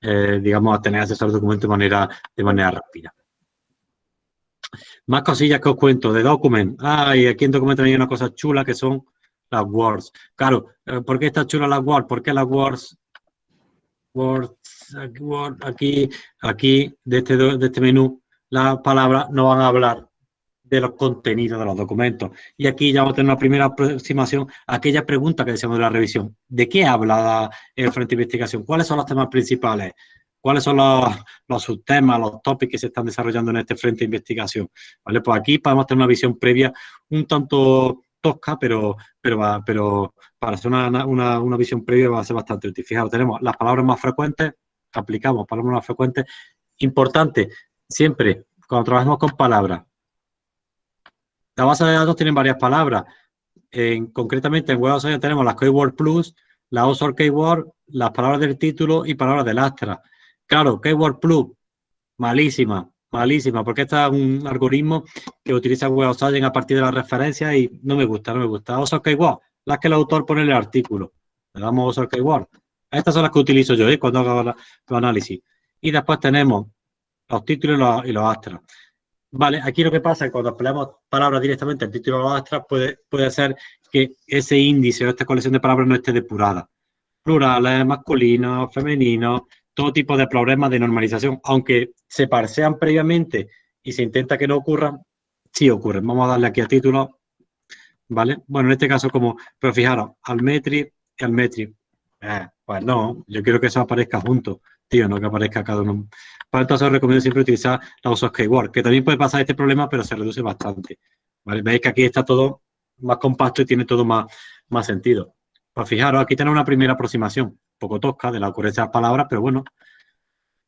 [SPEAKER 1] eh, digamos, a tener acceso al documento de manera, de manera rápida. Más cosillas que os cuento de Document. Ah, y aquí en Document hay una cosa chula que son las words. Claro, eh, ¿por qué está chula las words? ¿Por qué las words? Words, aquí, aquí, de este, de este menú, las palabras no van a hablar de los contenidos de los documentos. Y aquí ya vamos a tener una primera aproximación a aquella pregunta que decíamos de la revisión. ¿De qué habla el Frente de Investigación? ¿Cuáles son los temas principales? ¿Cuáles son los, subtemas, los tópicos que se están desarrollando en este Frente de Investigación? ¿Vale? Pues aquí podemos tener una visión previa un tanto tosca, pero, pero, pero para hacer una, una, una visión previa va a ser bastante útil. Fijaros, tenemos las palabras más frecuentes, aplicamos palabras más frecuentes. Importante, siempre, cuando trabajamos con palabras, la base de datos tiene varias palabras. En, concretamente en Web Science tenemos las Keyword Plus, la OSOR Keyword, las palabras del título y palabras del Astra. Claro, Keyword Plus, malísima, malísima, porque este es un algoritmo que utiliza Web Science a partir de las referencias y no me gusta, no me gusta. OSOR Keyword, las que el autor pone en el artículo. Le damos OSOR Keyword. Estas son las que utilizo yo ¿eh? cuando hago el análisis. Y después tenemos los títulos y los, y los. Vale, aquí lo que pasa es que cuando empleamos palabras directamente en título o extra puede, puede ser que ese índice o esta colección de palabras no esté depurada. Plurales, masculinos, femeninos, todo tipo de problemas de normalización, aunque se parsean previamente y se intenta que no ocurran, sí ocurren. Vamos a darle aquí a título, ¿vale? Bueno, en este caso como, pero fijaros, al metri y al metri. Eh, pues no, yo quiero que eso aparezca junto tío, no que aparezca cada uno. Para entonces os recomiendo siempre utilizar la usos keyword, que también puede pasar este problema, pero se reduce bastante. Veis que aquí está todo más compacto y tiene todo más, más sentido. Pues fijaros, aquí tenemos una primera aproximación, poco tosca de la ocurrencia de las palabras, pero bueno.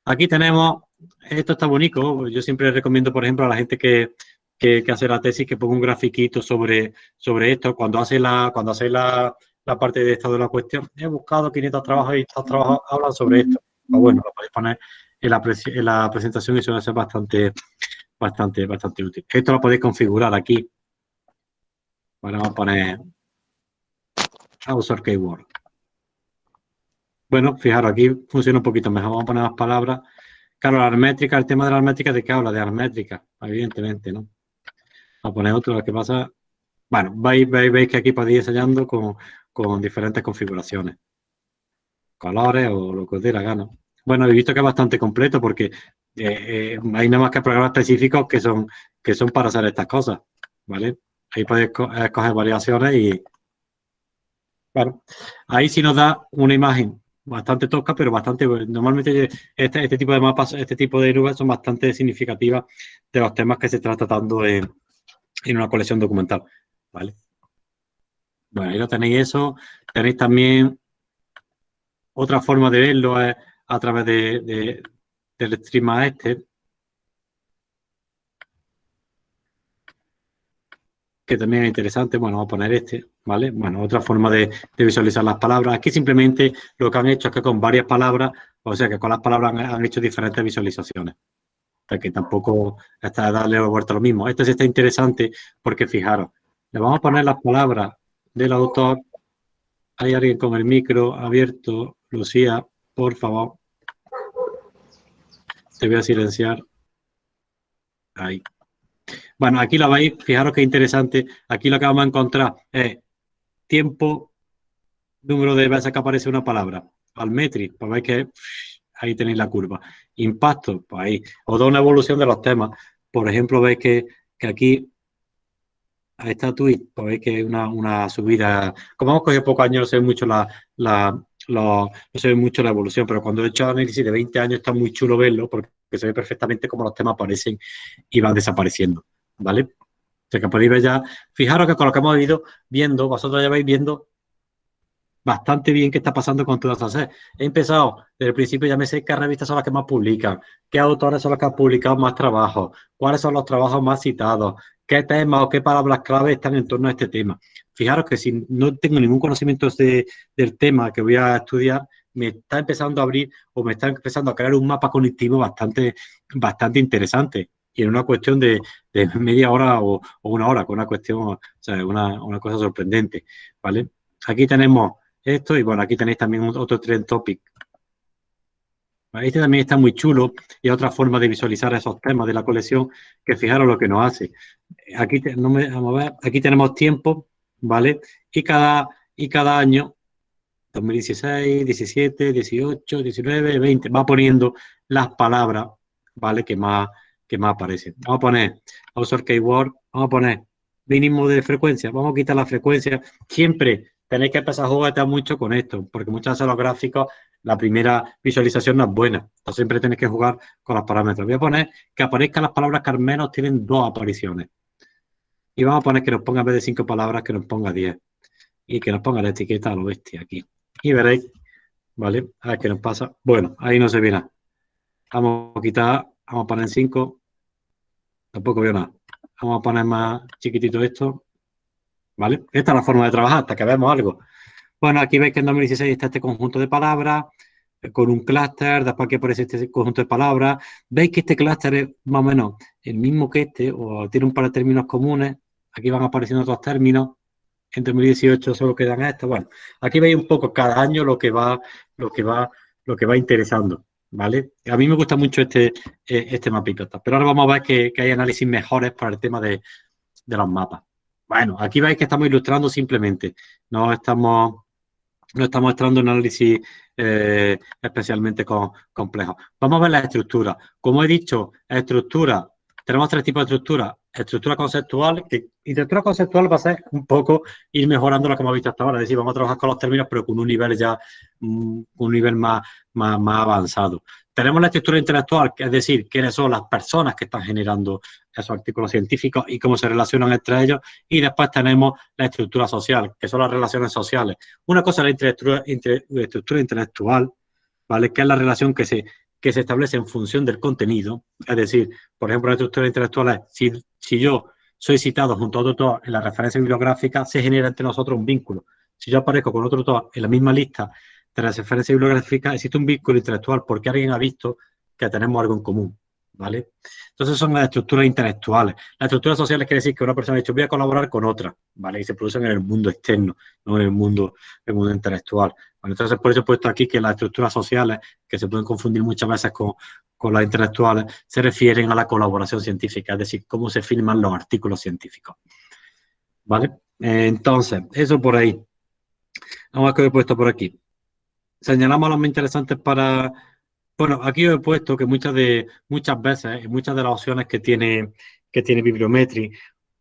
[SPEAKER 1] Aquí tenemos, esto está bonito, yo siempre recomiendo, por ejemplo, a la gente que, que, hace la tesis que ponga un grafiquito sobre, sobre esto. Cuando hace la, cuando hace la, la parte de estado de la cuestión, he buscado 500 trabajos y estos trabajos hablan sobre esto. Pues bueno, lo podéis poner en la, presentación y eso va a ser bastante, bastante, bastante útil. Esto lo podéis configurar aquí. vamos a poner a usar keyword. Bueno, fijaros, aquí funciona un poquito mejor. Vamos a poner más palabras. Claro, la armétrica, el tema de la armétrica, ¿de qué habla? De armétrica, evidentemente, ¿no? Vamos a poner otro, lo que pasa... Bueno, veis, veis, que aquí podéis ir ensayando con, con diferentes configuraciones. Colores o lo que os dé la gana. Bueno, he visto que es bastante completo porque eh, eh, hay nada más que programas específicos que son, que son para hacer estas cosas, ¿vale? Ahí podéis escoger variaciones y, bueno, ahí sí nos da una imagen bastante tosca, pero bastante, normalmente este, este tipo de mapas, este tipo de nubes son bastante significativas de los temas que se está tratando en, en una colección documental, ¿vale? Bueno, ahí lo tenéis eso, tenéis también otra forma de verlo, es a través de, del stream este, que también es interesante, bueno, vamos a poner este, ¿vale? Bueno, otra forma de, visualizar las palabras. Aquí simplemente lo que han hecho es que con varias palabras, o sea, que con las palabras han, hecho diferentes visualizaciones. O que tampoco está darle vuelta lo mismo. Este sí está interesante porque, fijaros, le vamos a poner las palabras del autor. Hay alguien con el micro abierto. Lucía, por favor. Te voy a silenciar. Ahí. Bueno, aquí lo veis, fijaros qué interesante. Aquí lo que vamos a encontrar es tiempo, número de veces que aparece una palabra. Almetri, pues veis que ahí tenéis la curva. Impacto, pues ahí. Os da una evolución de los temas. Por ejemplo, veis que, aquí a esta tweet, pues veis que es una, subida, como hemos cogido pocos años, no ve mucho la, no se ve mucho la evolución, pero cuando he hecho análisis de 20 años está muy chulo verlo porque se ve perfectamente cómo los temas aparecen y van desapareciendo, ¿vale? O sea que podéis ver ya, fijaros que con lo que hemos ido viendo, vosotros ya vais viendo bastante bien qué está pasando con todas esas. He empezado desde el principio, ya me sé qué revistas son las que más publican, qué autores son los que han publicado más trabajos, cuáles son los trabajos más citados, qué temas o qué palabras clave están en torno a este tema. Fijaros que si no tengo ningún conocimiento del tema que voy a estudiar, me está empezando a abrir o me está empezando a crear un mapa cognitivo bastante, bastante interesante. Y en una cuestión de, media hora o, una hora, con una cuestión, o sea, una, una cosa sorprendente, ¿vale? Aquí tenemos esto y bueno, aquí tenéis también otro trend topic este también está muy chulo y otra forma de visualizar esos temas de la colección que fijaros lo que nos hace. Aquí, no me, aquí tenemos tiempo, ¿vale? Y cada, y cada año, 2016, 17, 18, 19, 20, va poniendo las palabras, ¿vale? Que más, que más aparecen. Vamos a poner Author Keyword, vamos a poner mínimo de frecuencia, vamos a quitar la frecuencia. Siempre tenéis que empezar a jugar mucho con esto, porque muchas veces los gráficos la primera visualización no es buena. Entonces siempre tienes que jugar con los parámetros. Voy a poner que aparezcan las palabras que al menos tienen dos apariciones. Y vamos a poner que nos ponga en vez de cinco palabras, que nos ponga diez. Y que nos ponga la etiqueta a lo bestia aquí. Y veréis, ¿vale? A ver qué nos pasa. Bueno, ahí no se ve nada. Vamos a quitar, vamos a poner en cinco. Tampoco veo nada. Vamos a poner más chiquitito esto. ¿Vale? Esta es la forma de trabajar, hasta que veamos algo. Bueno, aquí veis que en 2016 está este conjunto de palabras eh, con un clúster, después que aparece este conjunto de palabras. Veis que este clúster es más o menos el mismo que este, o tiene un par de términos comunes. Aquí van apareciendo otros términos. En 2018 solo quedan estos. Bueno, aquí veis un poco cada año lo que va, lo que va, lo que va interesando. ¿Vale? A mí me gusta mucho este, eh, este mapito. Pero ahora vamos a ver que, hay análisis mejores para el tema de, de los mapas. Bueno, aquí veis que estamos ilustrando simplemente. No estamos no está mostrando un análisis eh, especialmente complejo. Vamos a ver la estructura. Como he dicho, estructura, tenemos tres tipos de estructura. Estructura conceptual, que estructura conceptual va a ser un poco ir mejorando lo que hemos visto hasta ahora. Es decir, vamos a trabajar con los términos, pero con un nivel ya, mm, un nivel más, más, avanzado. Tenemos la estructura intelectual, que es decir, quiénes son las personas que están generando esos artículos científicos y cómo se relacionan entre ellos. Y después tenemos la estructura social, que son las relaciones sociales. Una cosa es la estructura, intelectual, ¿vale? Que es la relación que se, que se establece en función del contenido. Es decir, por ejemplo, la estructura intelectual si, si yo soy citado junto a otro en la referencia bibliográfica, se genera entre nosotros un vínculo. Si yo aparezco con otro autor en la misma lista de la referencia bibliográfica, existe un vínculo intelectual porque alguien ha visto que tenemos algo en común. ¿vale? Entonces son las estructuras intelectuales. Las estructuras sociales quiere decir que una persona ha dicho voy a colaborar con otra, ¿vale? Y se producen en el mundo externo, no en el mundo, el mundo intelectual. Entonces por eso he puesto aquí que las estructuras sociales, que se pueden confundir muchas veces con, las intelectuales, se refieren a la colaboración científica, es decir, cómo se firman los artículos científicos. ¿Vale? Entonces, eso por ahí. Vamos a ver qué he puesto por aquí. Señalamos los más interesantes para bueno, aquí he puesto que muchas de muchas veces, muchas de las opciones que tiene, que tiene Bibliometry,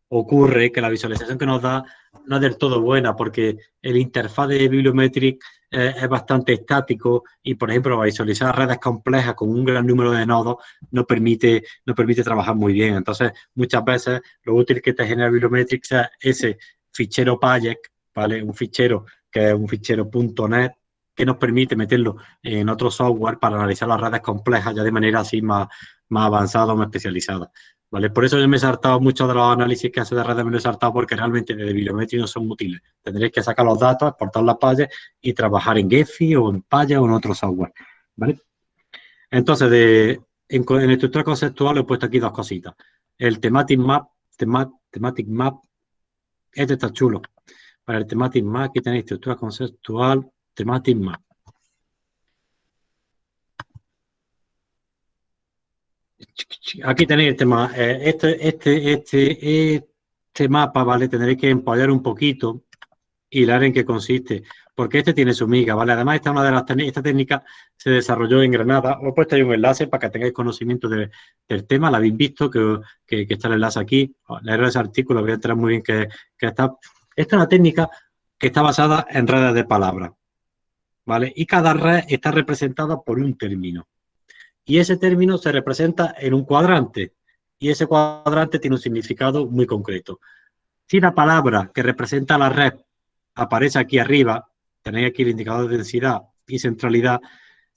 [SPEAKER 1] ocurre que la visualización que nos da no es del todo buena porque el interfaz de Bibliometric eh, es bastante estático y, por ejemplo, visualizar redes complejas con un gran número de nodos no permite, no permite trabajar muy bien. Entonces, muchas veces lo útil que te genera Bibliometric es ese fichero PAYEC, ¿vale? Un fichero que es un fichero .NET que nos permite meterlo en otro software para analizar las redes complejas ya de manera así más, más avanzada o más especializada. ¿Vale? Por eso yo me he saltado muchos de los análisis que hace de redes, me lo he saltado porque realmente de bibliometría no son útiles. Tendréis que sacar los datos, exportar las payas y trabajar en Gephi o en Paya o en otro software. ¿Vale? Entonces, de, en, estructura conceptual he puesto aquí dos cositas. El Thematic Map, Thematic Map, este está chulo. Para el Thematic Map, aquí tenéis estructura conceptual, Thematic Map. Aquí tenéis el tema. Eh, este, este, este, este mapa, ¿vale? Tendréis que empollar un poquito y leer en qué consiste. porque este tiene su miga, ¿vale? Además, esta una de las esta técnica se desarrolló en Granada. Os he puesto ahí un enlace para que tengáis conocimiento del tema, la habéis visto, que, está el enlace aquí. Leer ese artículo, voy a entrar muy bien que, está. Esta es una técnica que está basada en redes de palabras, ¿vale? Y cada red está representada por un término. Y ese término se representa en un cuadrante. Y ese cuadrante tiene un significado muy concreto. Si la palabra que representa la red aparece aquí arriba, tenéis aquí el indicador de densidad y centralidad,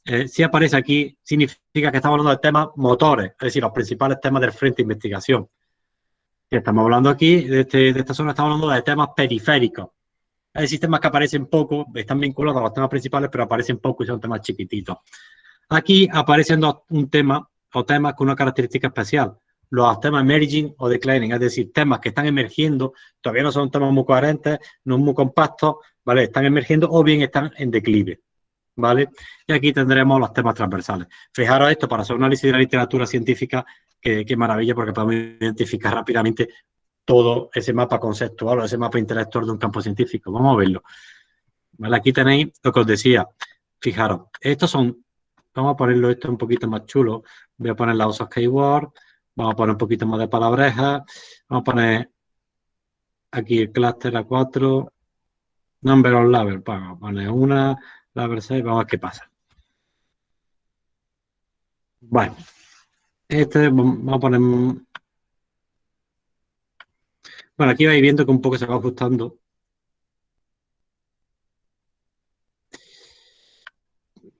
[SPEAKER 1] eh, si aparece aquí, significa que estamos hablando de temas motores, es decir, los principales temas del frente de investigación. Si estamos hablando aquí, de, este, de esta zona, estamos hablando de temas periféricos. Hay sistemas que aparecen poco, están vinculados a los temas principales, pero aparecen poco y son temas chiquititos. Aquí aparecen un tema o temas con una característica especial. Los temas emerging o declining, es decir, temas que están emergiendo, todavía no son temas muy coherentes, no muy compactos, ¿vale? Están emergiendo o bien están en declive, ¿vale? Y aquí tendremos los temas transversales. Fijaros esto para hacer un análisis de la literatura científica, qué maravilla, porque podemos identificar rápidamente todo ese mapa conceptual o ese mapa intelectual de un campo científico. Vamos a verlo. ¿Vale? Aquí tenéis lo que os decía. Fijaros, estos son, vamos a ponerlo esto un poquito más chulo. Voy a poner la OSA Keyword, vamos a poner un poquito más de palabrejas, vamos a poner aquí el clúster A4, Number of level, vamos a poner una, level 6, vamos a ver qué pasa. Bueno, este vamos a poner... Bueno, aquí vais viendo que un poco se va ajustando.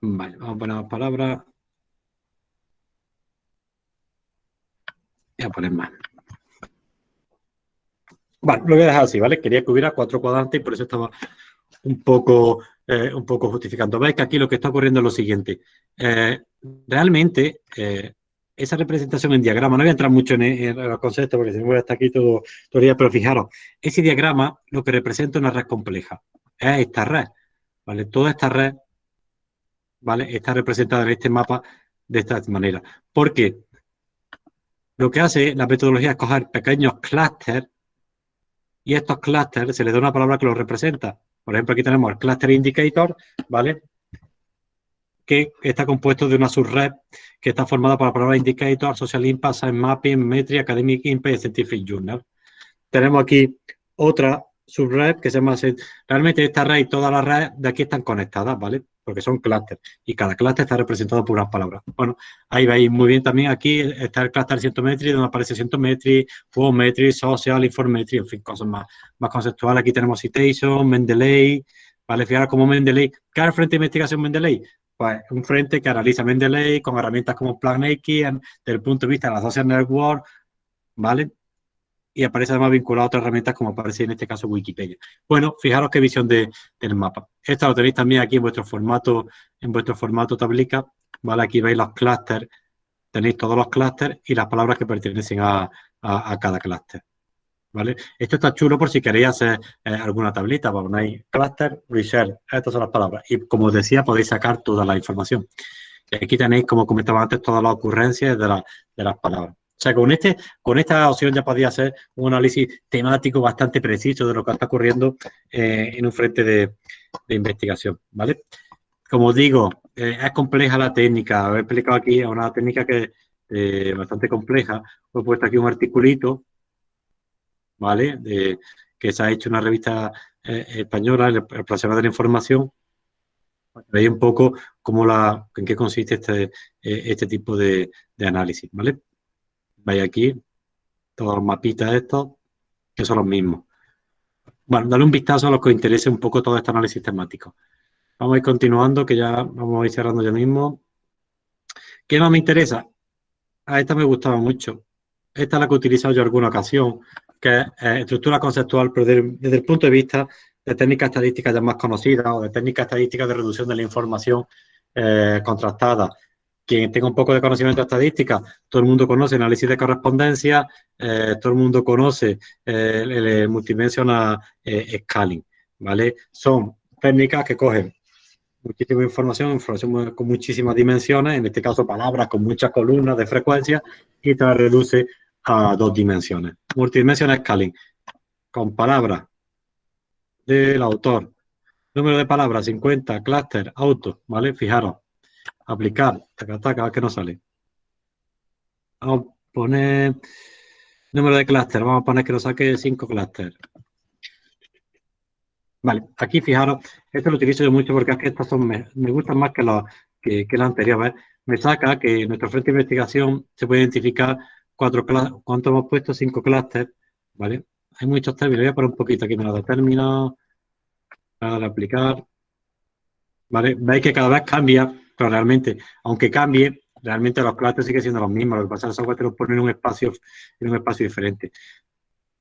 [SPEAKER 1] Vale, vamos a poner más palabras. Voy a poner más. Bueno, lo voy a dejar así, ¿vale? Quería que hubiera cuatro cuadrantes y por eso estaba un poco, eh, un poco justificando. Veis que aquí lo que está ocurriendo es lo siguiente. Eh, realmente, eh, esa representación en diagrama, no voy a entrar mucho en, los conceptos porque si no voy a estar aquí todo, todo el día, pero fijaros, ese diagrama lo que representa una red compleja. Es esta red, ¿vale? Toda esta red, ¿vale? Está representada en este mapa de esta manera. ¿Por qué? Lo que hace la metodología es coger pequeños clústeres y estos clústeres se les da una palabra que los representa. Por ejemplo, aquí tenemos el cluster indicator, ¿vale? Que está compuesto de una subred que está formada por la palabra indicator, social impact, science mapping, metri, academic impact scientific journal. Tenemos aquí otra subred que se llama... Realmente esta red y todas las redes de aquí están conectadas, ¿vale? Porque son clústeres y cada clúster está representado por unas palabras. Bueno, ahí veis muy bien también aquí está el clúster Cientometry, donde aparece Cientometry, Fuometry, Social, Informetry, en fin, cosas más, más conceptuales. Aquí tenemos Citation, Mendeley, ¿vale? Fijaros como Mendeley. ¿Qué es el frente de investigación Mendeley? Pues un frente que analiza Mendeley con herramientas como PlanX desde el punto de vista de la social network, ¿vale? Y aparece además vinculado a otras herramientas como aparece en este caso Wikipedia. Bueno, fijaros qué visión de, del mapa. Esto lo tenéis también aquí en vuestro formato, en vuestro formato tablica, ¿vale? Aquí veis los clústeres, tenéis todos los clústeres y las palabras que pertenecen a, cada clúster. ¿Vale? Esto está chulo por si queréis hacer eh, alguna tablita, ponéis cluster, research, estas son las palabras. Y como os decía, podéis sacar toda la información. Aquí tenéis, como comentaba antes, todas las ocurrencias de, de las palabras. O sea, con, este, con esta opción ya podía hacer un análisis temático bastante preciso de lo que está ocurriendo eh, en un frente de, investigación, ¿vale? Como digo, eh, es compleja la técnica. He explicado aquí una técnica que es eh, bastante compleja. He puesto aquí un articulito, ¿vale? De, que se ha hecho una revista española, el, el de la información, veis un poco cómo la, en qué consiste este, este tipo de, de análisis, ¿vale? Veis aquí todos los mapitas estos, que son los mismos. Bueno, dale un vistazo a los que os interese un poco todo este análisis temático. Vamos a ir continuando, que ya vamos a ir cerrando ya mismo. ¿Qué más me interesa? A esta me gustaba mucho. Esta es la que he utilizado yo alguna ocasión, que es eh, estructura conceptual, pero desde, el punto de vista de técnicas estadísticas ya más conocidas o de técnicas estadísticas de reducción de la información eh, contrastada quien tenga un poco de conocimiento de estadística, todo el mundo conoce análisis de correspondencia, eh, todo el mundo conoce eh, el, multidimensional eh, scaling, ¿vale? Son técnicas que cogen muchísima información, información con muchísimas dimensiones, en este caso palabras con muchas columnas de frecuencia, y te la reduce a dos dimensiones. Multidimensional scaling, con palabras del autor, Número de palabras, 50, clúster, auto, ¿vale? Fijaros, aplicar, taca, taca, que no sale. Vamos a poner número de clúster, vamos a poner que nos saque 5 clúster. Vale, aquí fijaros, esto lo utilizo yo mucho porque es que estas son, me, gustan más que, las que, que anteriores. Me saca que en nuestro frente de investigación se puede identificar cuatro cuánto hemos puesto, cinco clústeres, ¿vale? Hay muchos términos, voy a poner un poquito aquí menos de términos, para aplicar, ¿vale? Veis que cada vez cambia, pero realmente, aunque cambie, realmente los clústeres siguen siendo los mismos, lo que pasa es que el software pone en un espacio, en un espacio diferente.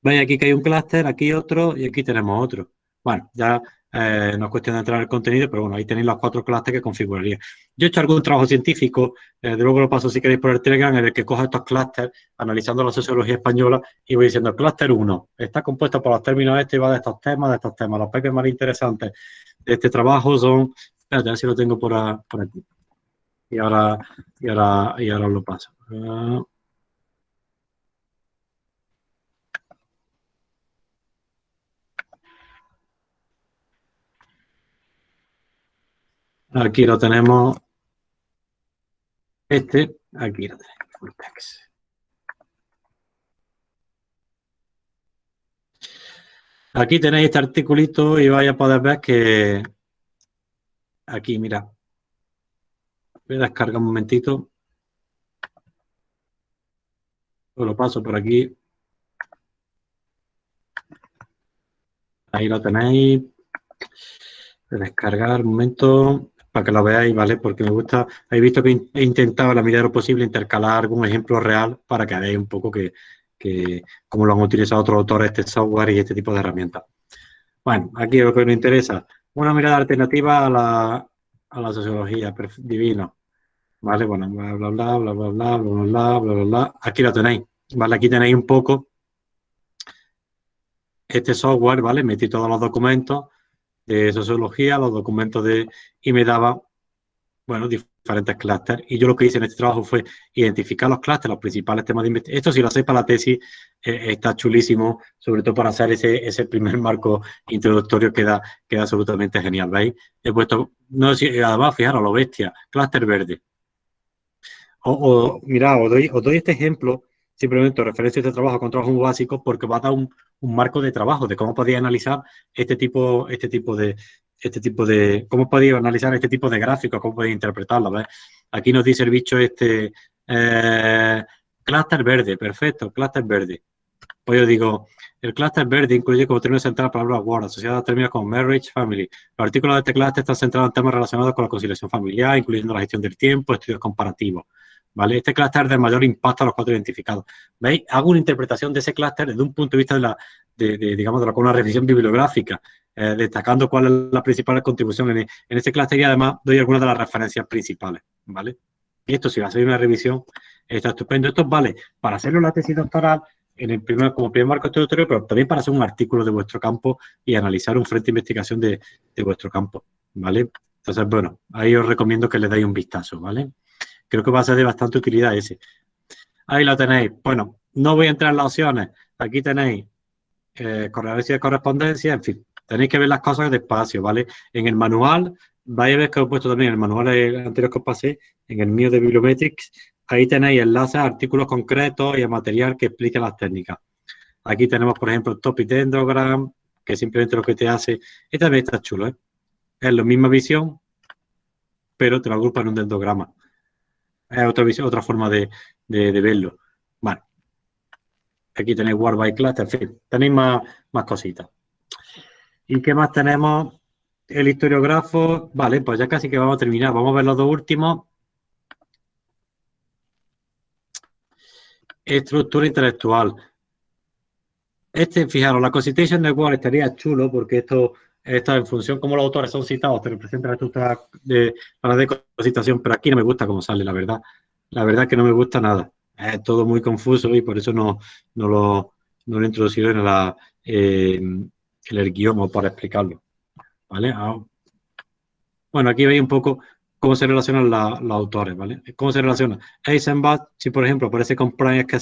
[SPEAKER 1] Veis aquí que hay un clúster, aquí otro y aquí tenemos otro. Bueno, ya eh, no es cuestión de entrar en el contenido, pero bueno, ahí tenéis los cuatro clústeres que configuraría. Yo he hecho algún trabajo científico, eh, de luego lo paso si queréis por el Telegram, en el que cojo estos clústeres, analizando la sociología española, y voy diciendo, el clúster 1 está compuesto por los términos estos y va de estos temas, de estos temas. Los papers más interesantes de este trabajo son, espérate, a si lo tengo por, aquí. Y ahora, y ahora, y ahora lo paso. Aquí lo tenemos. Este, aquí lo tenemos. Aquí tenéis este articulito y vais a poder ver que aquí, mira, voy a descargar un momentito. Lo paso por aquí. Ahí lo tenéis. Descargar un momento para que lo veáis, ¿vale? Porque me gusta, habéis visto que he intentado a la medida de lo posible intercalar algún ejemplo real para que veáis un poco que, que cómo lo han utilizado otros autores este software y este tipo de herramientas. Bueno, aquí lo que nos interesa, una mirada alternativa a la, a la sociología, divino. ¿Vale? Bueno, bla, bla, bla, bla, bla, bla, bla, bla, bla, bla, Aquí lo tenéis, ¿vale? Aquí tenéis un poco este software, ¿vale? Metí todos los documentos de sociología, los documentos de... y me daba, bueno, diferentes clústeres. Y yo lo que hice en este trabajo fue identificar los clústeres, los principales temas de investigación. Esto si lo hacéis para la tesis eh, está chulísimo, sobre todo para hacer ese, ese primer marco introductorio queda, queda absolutamente genial, ¿veis? He puesto, no sé además, fijaros, lo bestia, clúster verde. O, o os doy, os doy este ejemplo simplemente referencia a este trabajo con trabajos básicos porque va a dar un, marco de trabajo de cómo podía analizar este tipo, este tipo de, este tipo de, cómo podía analizar este tipo de gráficos, cómo podía interpretarlo. Aquí nos dice el bicho este, eh, clúster verde, perfecto, clúster verde. Pues yo digo, el clúster verde incluye como término central la palabra word, asociada a términos como marriage, family. Los artículos de este clúster están centrados en temas relacionados con la conciliación familiar, incluyendo la gestión del tiempo, estudios comparativos. ¿vale? Este clúster de mayor impacto a los cuatro identificados. ¿Veis? Hago una interpretación de ese clúster desde un punto de vista de la, de, digamos, de una revisión bibliográfica, eh, destacando cuál es la principal contribución en, en este clúster y además doy algunas de las referencias principales, ¿vale? Y esto, si va a ser una revisión, está estupendo. Esto vale para hacerlo en la tesis doctoral, en el primer, como primer marco introductorio, pero también para hacer un artículo de vuestro campo y analizar un frente de investigación de, de vuestro campo, ¿vale? Entonces, bueno, ahí os recomiendo que le deis un vistazo, ¿vale? Creo que va a ser de bastante utilidad ese. Ahí lo tenéis. Bueno, no voy a entrar en las opciones. Aquí tenéis eh, de correspondencia, en fin. Tenéis que ver las cosas despacio, ¿vale? En el manual, vais a ver que he puesto también en el manual anterior que os pasé, en el mío de Bibliometrics, ahí tenéis enlaces a artículos concretos y a material que explica las técnicas. Aquí tenemos, por ejemplo, Topic Dendrogram, que simplemente lo que te hace, este también está chulo, ¿eh? Es la misma visión, pero te lo agrupa en un dendrograma es otra, otra forma de, verlo. Aquí tenéis War by Class, en fin, tenéis más, más cositas. ¿Y qué más tenemos? El historiógrafo, vale, pues ya casi que vamos a terminar. Vamos a ver los dos últimos. Estructura intelectual. Este, fijaros, la Constitution Network estaría chulo porque esto está en función como los autores son citados, te representa la estructura de la de pero aquí no me gusta cómo sale, la verdad. La verdad que no me gusta nada. Es todo muy confuso y por eso no, no, lo, no lo he introducido en, la, en el guion para explicarlo. ¿Vale? Ah. Bueno, aquí veis un poco cómo se relacionan los autores, ¿vale? ¿Cómo se relaciona? Eisenbach, si por ejemplo aparece con Prime, que,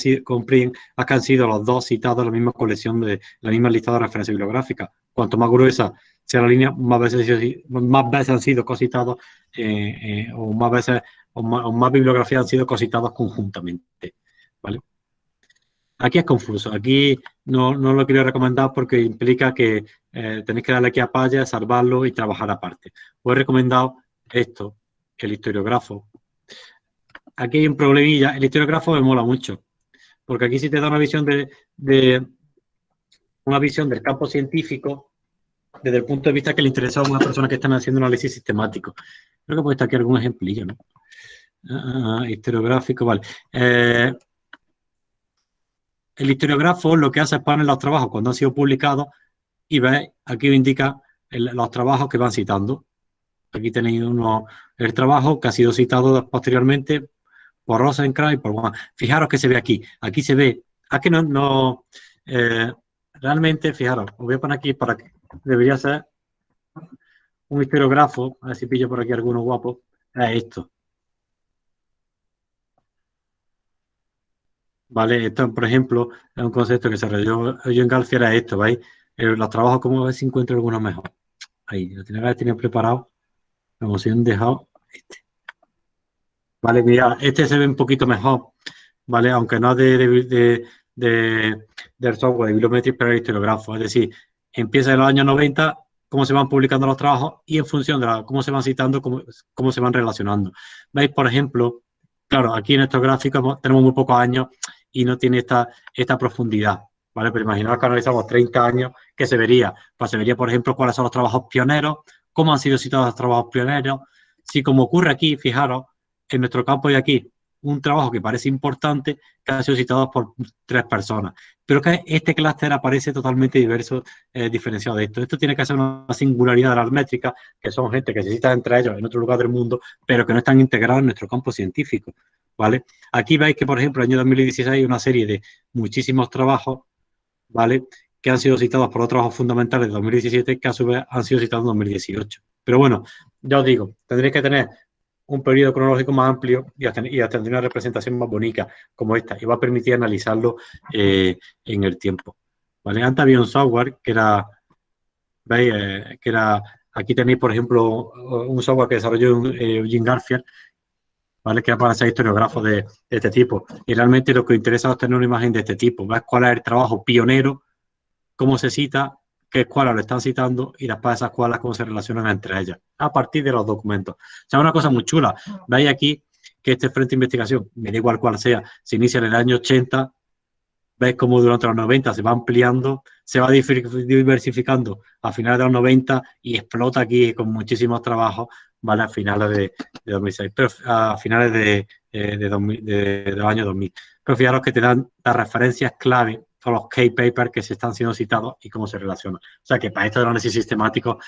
[SPEAKER 1] han sido los dos citados en la misma colección, de la misma lista de referencia bibliográfica. Cuanto más gruesa sea la línea, más veces, más veces han sido cositados eh, eh, o más veces o más, bibliografías han sido cositados conjuntamente. ¿vale? Aquí es confuso. Aquí no, no lo quiero recomendar porque implica que eh, tenéis que darle aquí a paya, salvarlo y trabajar aparte. Os he recomendado esto, el historiógrafo. Aquí hay un problemilla. El historiógrafo me mola mucho. Porque aquí sí te da una visión de, de una visión del campo científico desde el punto de vista que le interesa a una persona que están haciendo un análisis sistemático. Creo que puede estar aquí algún ejemplillo, ¿no? Ah, historiográfico, vale. Eh, el historiógrafo lo que hace es poner los trabajos cuando han sido publicados y ve, aquí indica los trabajos que van citando. Aquí tenéis uno, el trabajo que ha sido citado posteriormente por Rosenkranz y por Fijaros que se ve aquí. Aquí se ve, aquí no, no eh, realmente, fijaros, os voy a poner aquí para que debería ser un historiógrafo, a ver si pillo por aquí alguno guapo, es esto. ¿Vale? Esto, por ejemplo, es un concepto que se yo en García, era esto, ¿veis? Eh, los trabajos, como ver si encuentro alguno mejor. Ahí, lo tenía que tenido preparado. Como si han dejado este. Vale, mira, este se ve un poquito mejor, ¿vale? Aunque no de, de, de, del software de bibliometría, pero el historiógrafo. Es decir, empieza en los años 90, cómo se van publicando los trabajos y en función de cómo se van citando, cómo, cómo se van relacionando. ¿Veis, por ejemplo? Claro, aquí en estos gráficos tenemos muy pocos años y no tiene esta, esta profundidad. ¿vale? Pero imaginaos que analizamos 30 años, ¿qué se vería? Pues se vería, por ejemplo, cuáles son los trabajos pioneros, cómo han sido citados los trabajos pioneros. Si como ocurre aquí, fijaros, en nuestro campo de aquí, un trabajo que parece importante, que ha sido citado por tres personas. Pero que este clúster aparece totalmente diverso, eh, diferenciado de esto. Esto tiene que ser una singularidad de las métricas, que son gente que se cita entre ellos en otro lugar del mundo, pero que no están integrados en nuestro campo científico. ¿Vale? Aquí veis que, por ejemplo, en el año 2016 hay una serie de muchísimos trabajos, ¿vale? Que han sido citados por los trabajos fundamentales de 2017 que a su vez han sido citados en 2018. Pero bueno, ya os digo, tendréis que tener un periodo cronológico más amplio y hasta, tener una representación más bonita como esta y va a permitir analizarlo eh, en el tiempo. ¿Vale? Antes había un software que era, ¿veis? Eh, que era, aquí tenéis, por ejemplo, un software que desarrolló eh, Eugene Garfield ¿vale? Que para ser historiógrafo de, este tipo. Y realmente lo que interesa es obtener una imagen de este tipo, ver cuál es el trabajo pionero, cómo se cita, qué escuelas lo están citando y después esas escuelas cómo se relacionan entre ellas, a partir de los documentos. O sea, una cosa muy chula. Veis aquí que este frente de investigación, me da igual cuál sea, se inicia en el año 80, veis cómo durante los 90 se va ampliando, se va diversificando a finales de los 90 y explota aquí con muchísimos trabajos ¿vale? A finales de, 2006, pero a finales de, eh, de, del año 2000. Pero fijaros que te dan las referencias clave a los key papers que se están siendo citados y cómo se relacionan. O sea que para esto de análisis sistemático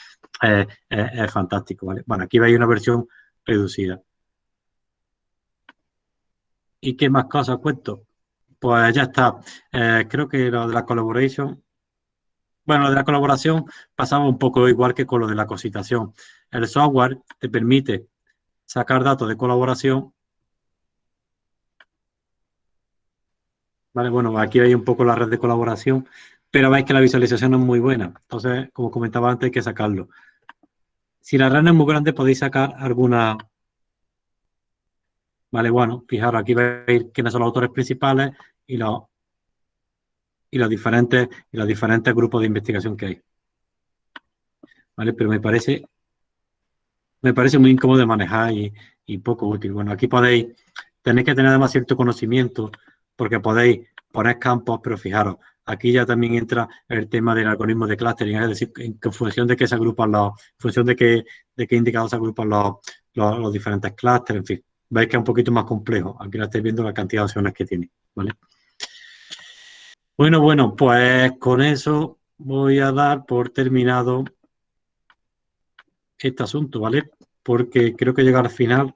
[SPEAKER 1] eh, eh, es fantástico, ¿vale? Bueno, aquí veis una versión reducida. ¿Y qué más cosas cuento? Pues ya está. creo que lo de la collaboration bueno, de la colaboración pasaba un poco igual que con lo de la cositación. El software te permite sacar datos de colaboración. Vale, bueno, aquí hay un poco la red de colaboración, pero veis que la visualización no es muy buena. Entonces, como comentaba antes, hay que sacarlo. Si la red no es muy grande, podéis sacar alguna... Vale, bueno, fijaros, aquí veis quiénes son los autores principales y los y los diferentes, y los diferentes grupos de investigación que hay. ¿Vale? Pero me parece, me parece muy incómodo de manejar y, poco útil. Bueno, aquí podéis, tenéis que tener además cierto conocimiento porque podéis poner campos, pero fijaros, aquí ya también entra el tema del algoritmo de clustering, es decir, en, función de qué se agrupan los, en función de qué, de qué indicados se agrupan los, los, diferentes clusters, en fin, veis que es un poquito más complejo. Aquí estáis viendo la cantidad de opciones que tiene, ¿vale? Bueno, bueno, pues con eso voy a dar por terminado este asunto, ¿vale? Porque creo que llega al final.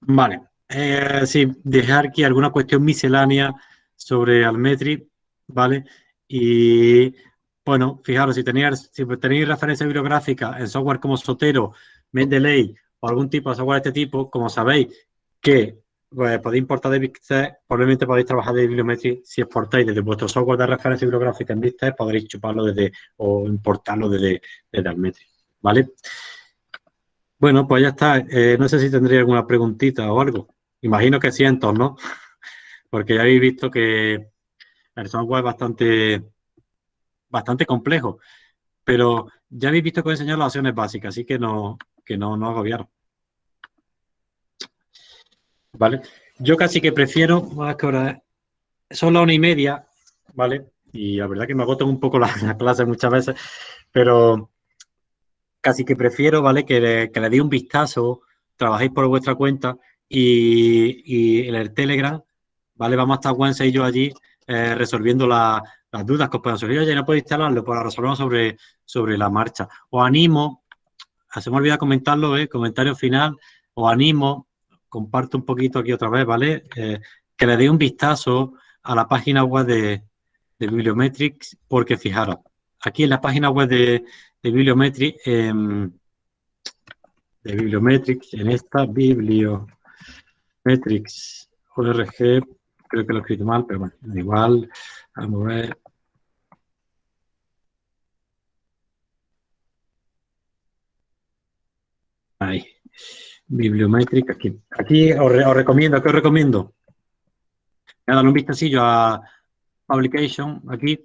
[SPEAKER 1] Vale, eh, sí, dejar aquí alguna cuestión miscelánea sobre Almetri, ¿vale? Y bueno, fijaros, si tenéis, si tenéis referencia bibliográfica en software como Sotero, Mendeley o algún tipo de software de este tipo, como sabéis que pues podéis importar de BigText, probablemente podéis trabajar de bibliometría si exportáis desde vuestro software de referencia bibliográfica en BigText, podréis chuparlo desde o importarlo desde, desde Almetri, ¿vale? Bueno, pues ya está. Eh, no sé si tendría alguna preguntita o algo. Imagino que cientos, ¿no? Porque ya habéis visto que el software es bastante, bastante complejo. Pero ya habéis visto que he enseñado las opciones básicas, así que no, que no, no agobiaron. ¿Vale? Yo casi que prefiero, más que ahora, son la una y media, ¿vale? Y la verdad que me agotan un poco las la clases muchas veces, pero casi que prefiero, ¿vale? Que le, que le dé un vistazo, trabajéis por vuestra cuenta y, en el Telegram, ¿vale? Vamos a estar Wednesday y yo allí eh, resolviendo las dudas que os puedan surgir. Oye, no podéis instalarlo, pues lo resolvemos sobre, sobre la marcha. Os animo, se me olvida comentarlo, ¿eh? comentario final, os animo, comparto un poquito aquí otra vez, ¿vale? Eh, que le dé un vistazo a la página web de, de Bibliometrics, porque fijaros, aquí en la página web de, de Bibliometrics, em, de Bibliometrics, en esta Bibliometrics ORG, creo que lo he escrito mal, pero bueno, igual, vamos a ver. Ahí. Bibliometric, aquí. Aquí os, recomiendo, ¿qué os recomiendo? Dar un vistacillo a Publication, aquí.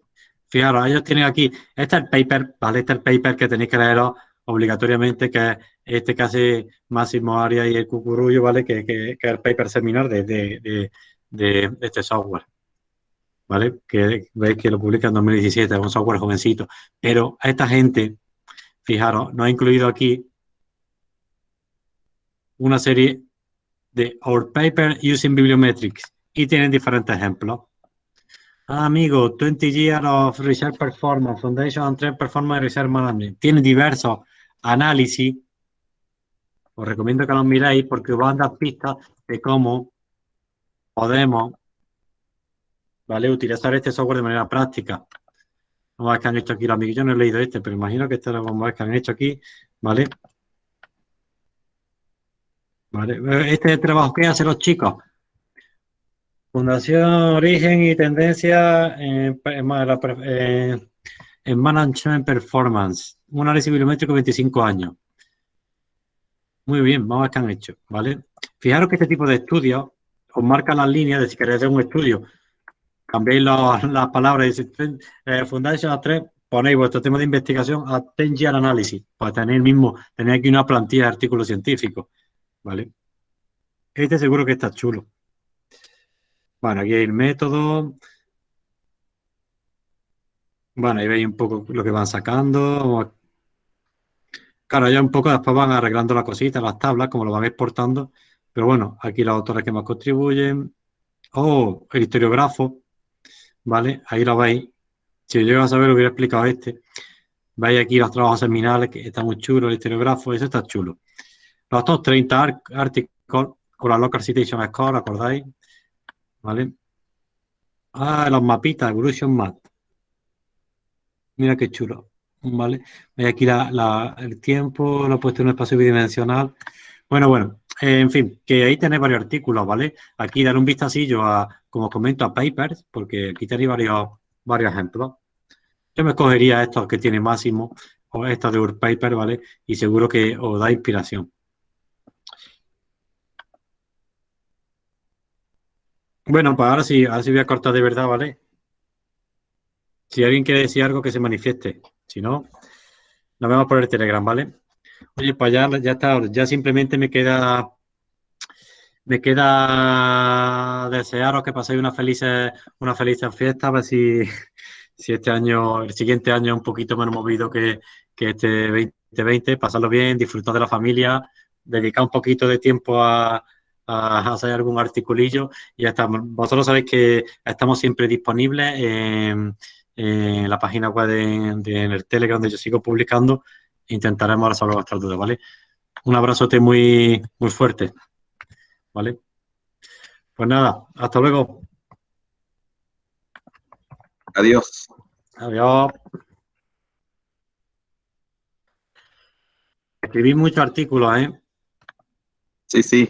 [SPEAKER 1] Fijaros, ellos tienen aquí, este es el paper, ¿vale? Este es el paper que tenéis que leeros obligatoriamente, que es este que hace Máximo Arias y el Cucurullo, ¿vale? Que, que, es el paper seminar de, de, de, este software, ¿vale? Que veis que lo publica en 2017, es un software jovencito. Pero esta gente, fijaros, no ha incluido aquí una serie de Our Paper Using Bibliometrics y tienen diferentes ejemplos. Ah, amigo, 20 Years of Research Performance, Foundation and Trend Performance Research Management. Tiene diversos análisis. Os recomiendo que los miréis porque os van a dar pistas de cómo podemos ¿vale? utilizar este software de manera práctica. Vamos a ver qué han hecho aquí los amigos. Yo no he leído este, pero imagino que este lo a ver qué han hecho aquí. ¿Vale? ¿Vale? Este trabajo que hacen los chicos. Fundación, origen y tendencia en, en, Management Performance. Un análisis bibliométrico 25 años. Muy bien, vamos a ver qué han hecho, ¿vale? Fijaros que este tipo de estudios os marca las líneas de si queréis hacer un estudio. Cambiéis las palabras dice, eh, Foundation a 3, ponéis vuestro tema de investigación a 10 year analysis, para tener mismo, tener aquí una plantilla de artículos científicos, ¿vale? Este seguro que está chulo. Bueno, aquí hay el método. Bueno, ahí veis un poco lo que van sacando. Claro, ya un poco después van arreglando las cositas, las tablas, como lo van exportando. Pero bueno, aquí los autores que más contribuyen. Oh, el historiógrafo. ¿Vale? Ahí lo veis. Si yo llego a saber, hubiera explicado este. Veis aquí los trabajos seminales, que está muy chulo, el historiógrafo, eso está chulo. Los otros 30 artículos con la Local Citation Score, ¿acordáis? ¿Vale? Ah, los mapitas, Evolution Map. Mira qué chulo. ¿Vale? Aquí el tiempo, lo he puesto en un espacio bidimensional. Bueno, bueno, en fin, que ahí tenéis varios artículos, ¿vale? Aquí dar un vistacillo a, como os comento, a papers, porque aquí tenéis varios, varios ejemplos. Yo me escogería estos que tiene máximo, o estos de Paper, ¿vale? Y seguro que os da inspiración. Bueno, pues ahora sí, ahora sí voy a cortar de verdad, ¿vale? Si alguien quiere decir algo, que se manifieste. Si no, nos vemos por el Telegram, ¿vale? Oye, pues ya, ya está, ya simplemente me queda me queda desearos que paséis una feliz, una feliz fiesta, a ver si, si este año, el siguiente año un poquito menos movido que, que este 2020, pasarlo bien, disfrutar de la familia, dedicar un poquito de tiempo a, a hacer algún articulillo y ya está. Vosotros sabéis que estamos siempre disponibles en, la página web de, en el Telegram donde yo sigo publicando. Intentaremos resolver vuestras dudas, ¿vale? Un abrazote muy, muy fuerte, ¿vale? Pues nada, hasta luego.
[SPEAKER 3] Adiós.
[SPEAKER 1] Adiós. Escribí muchos artículos, ¿eh?
[SPEAKER 3] Sí, sí.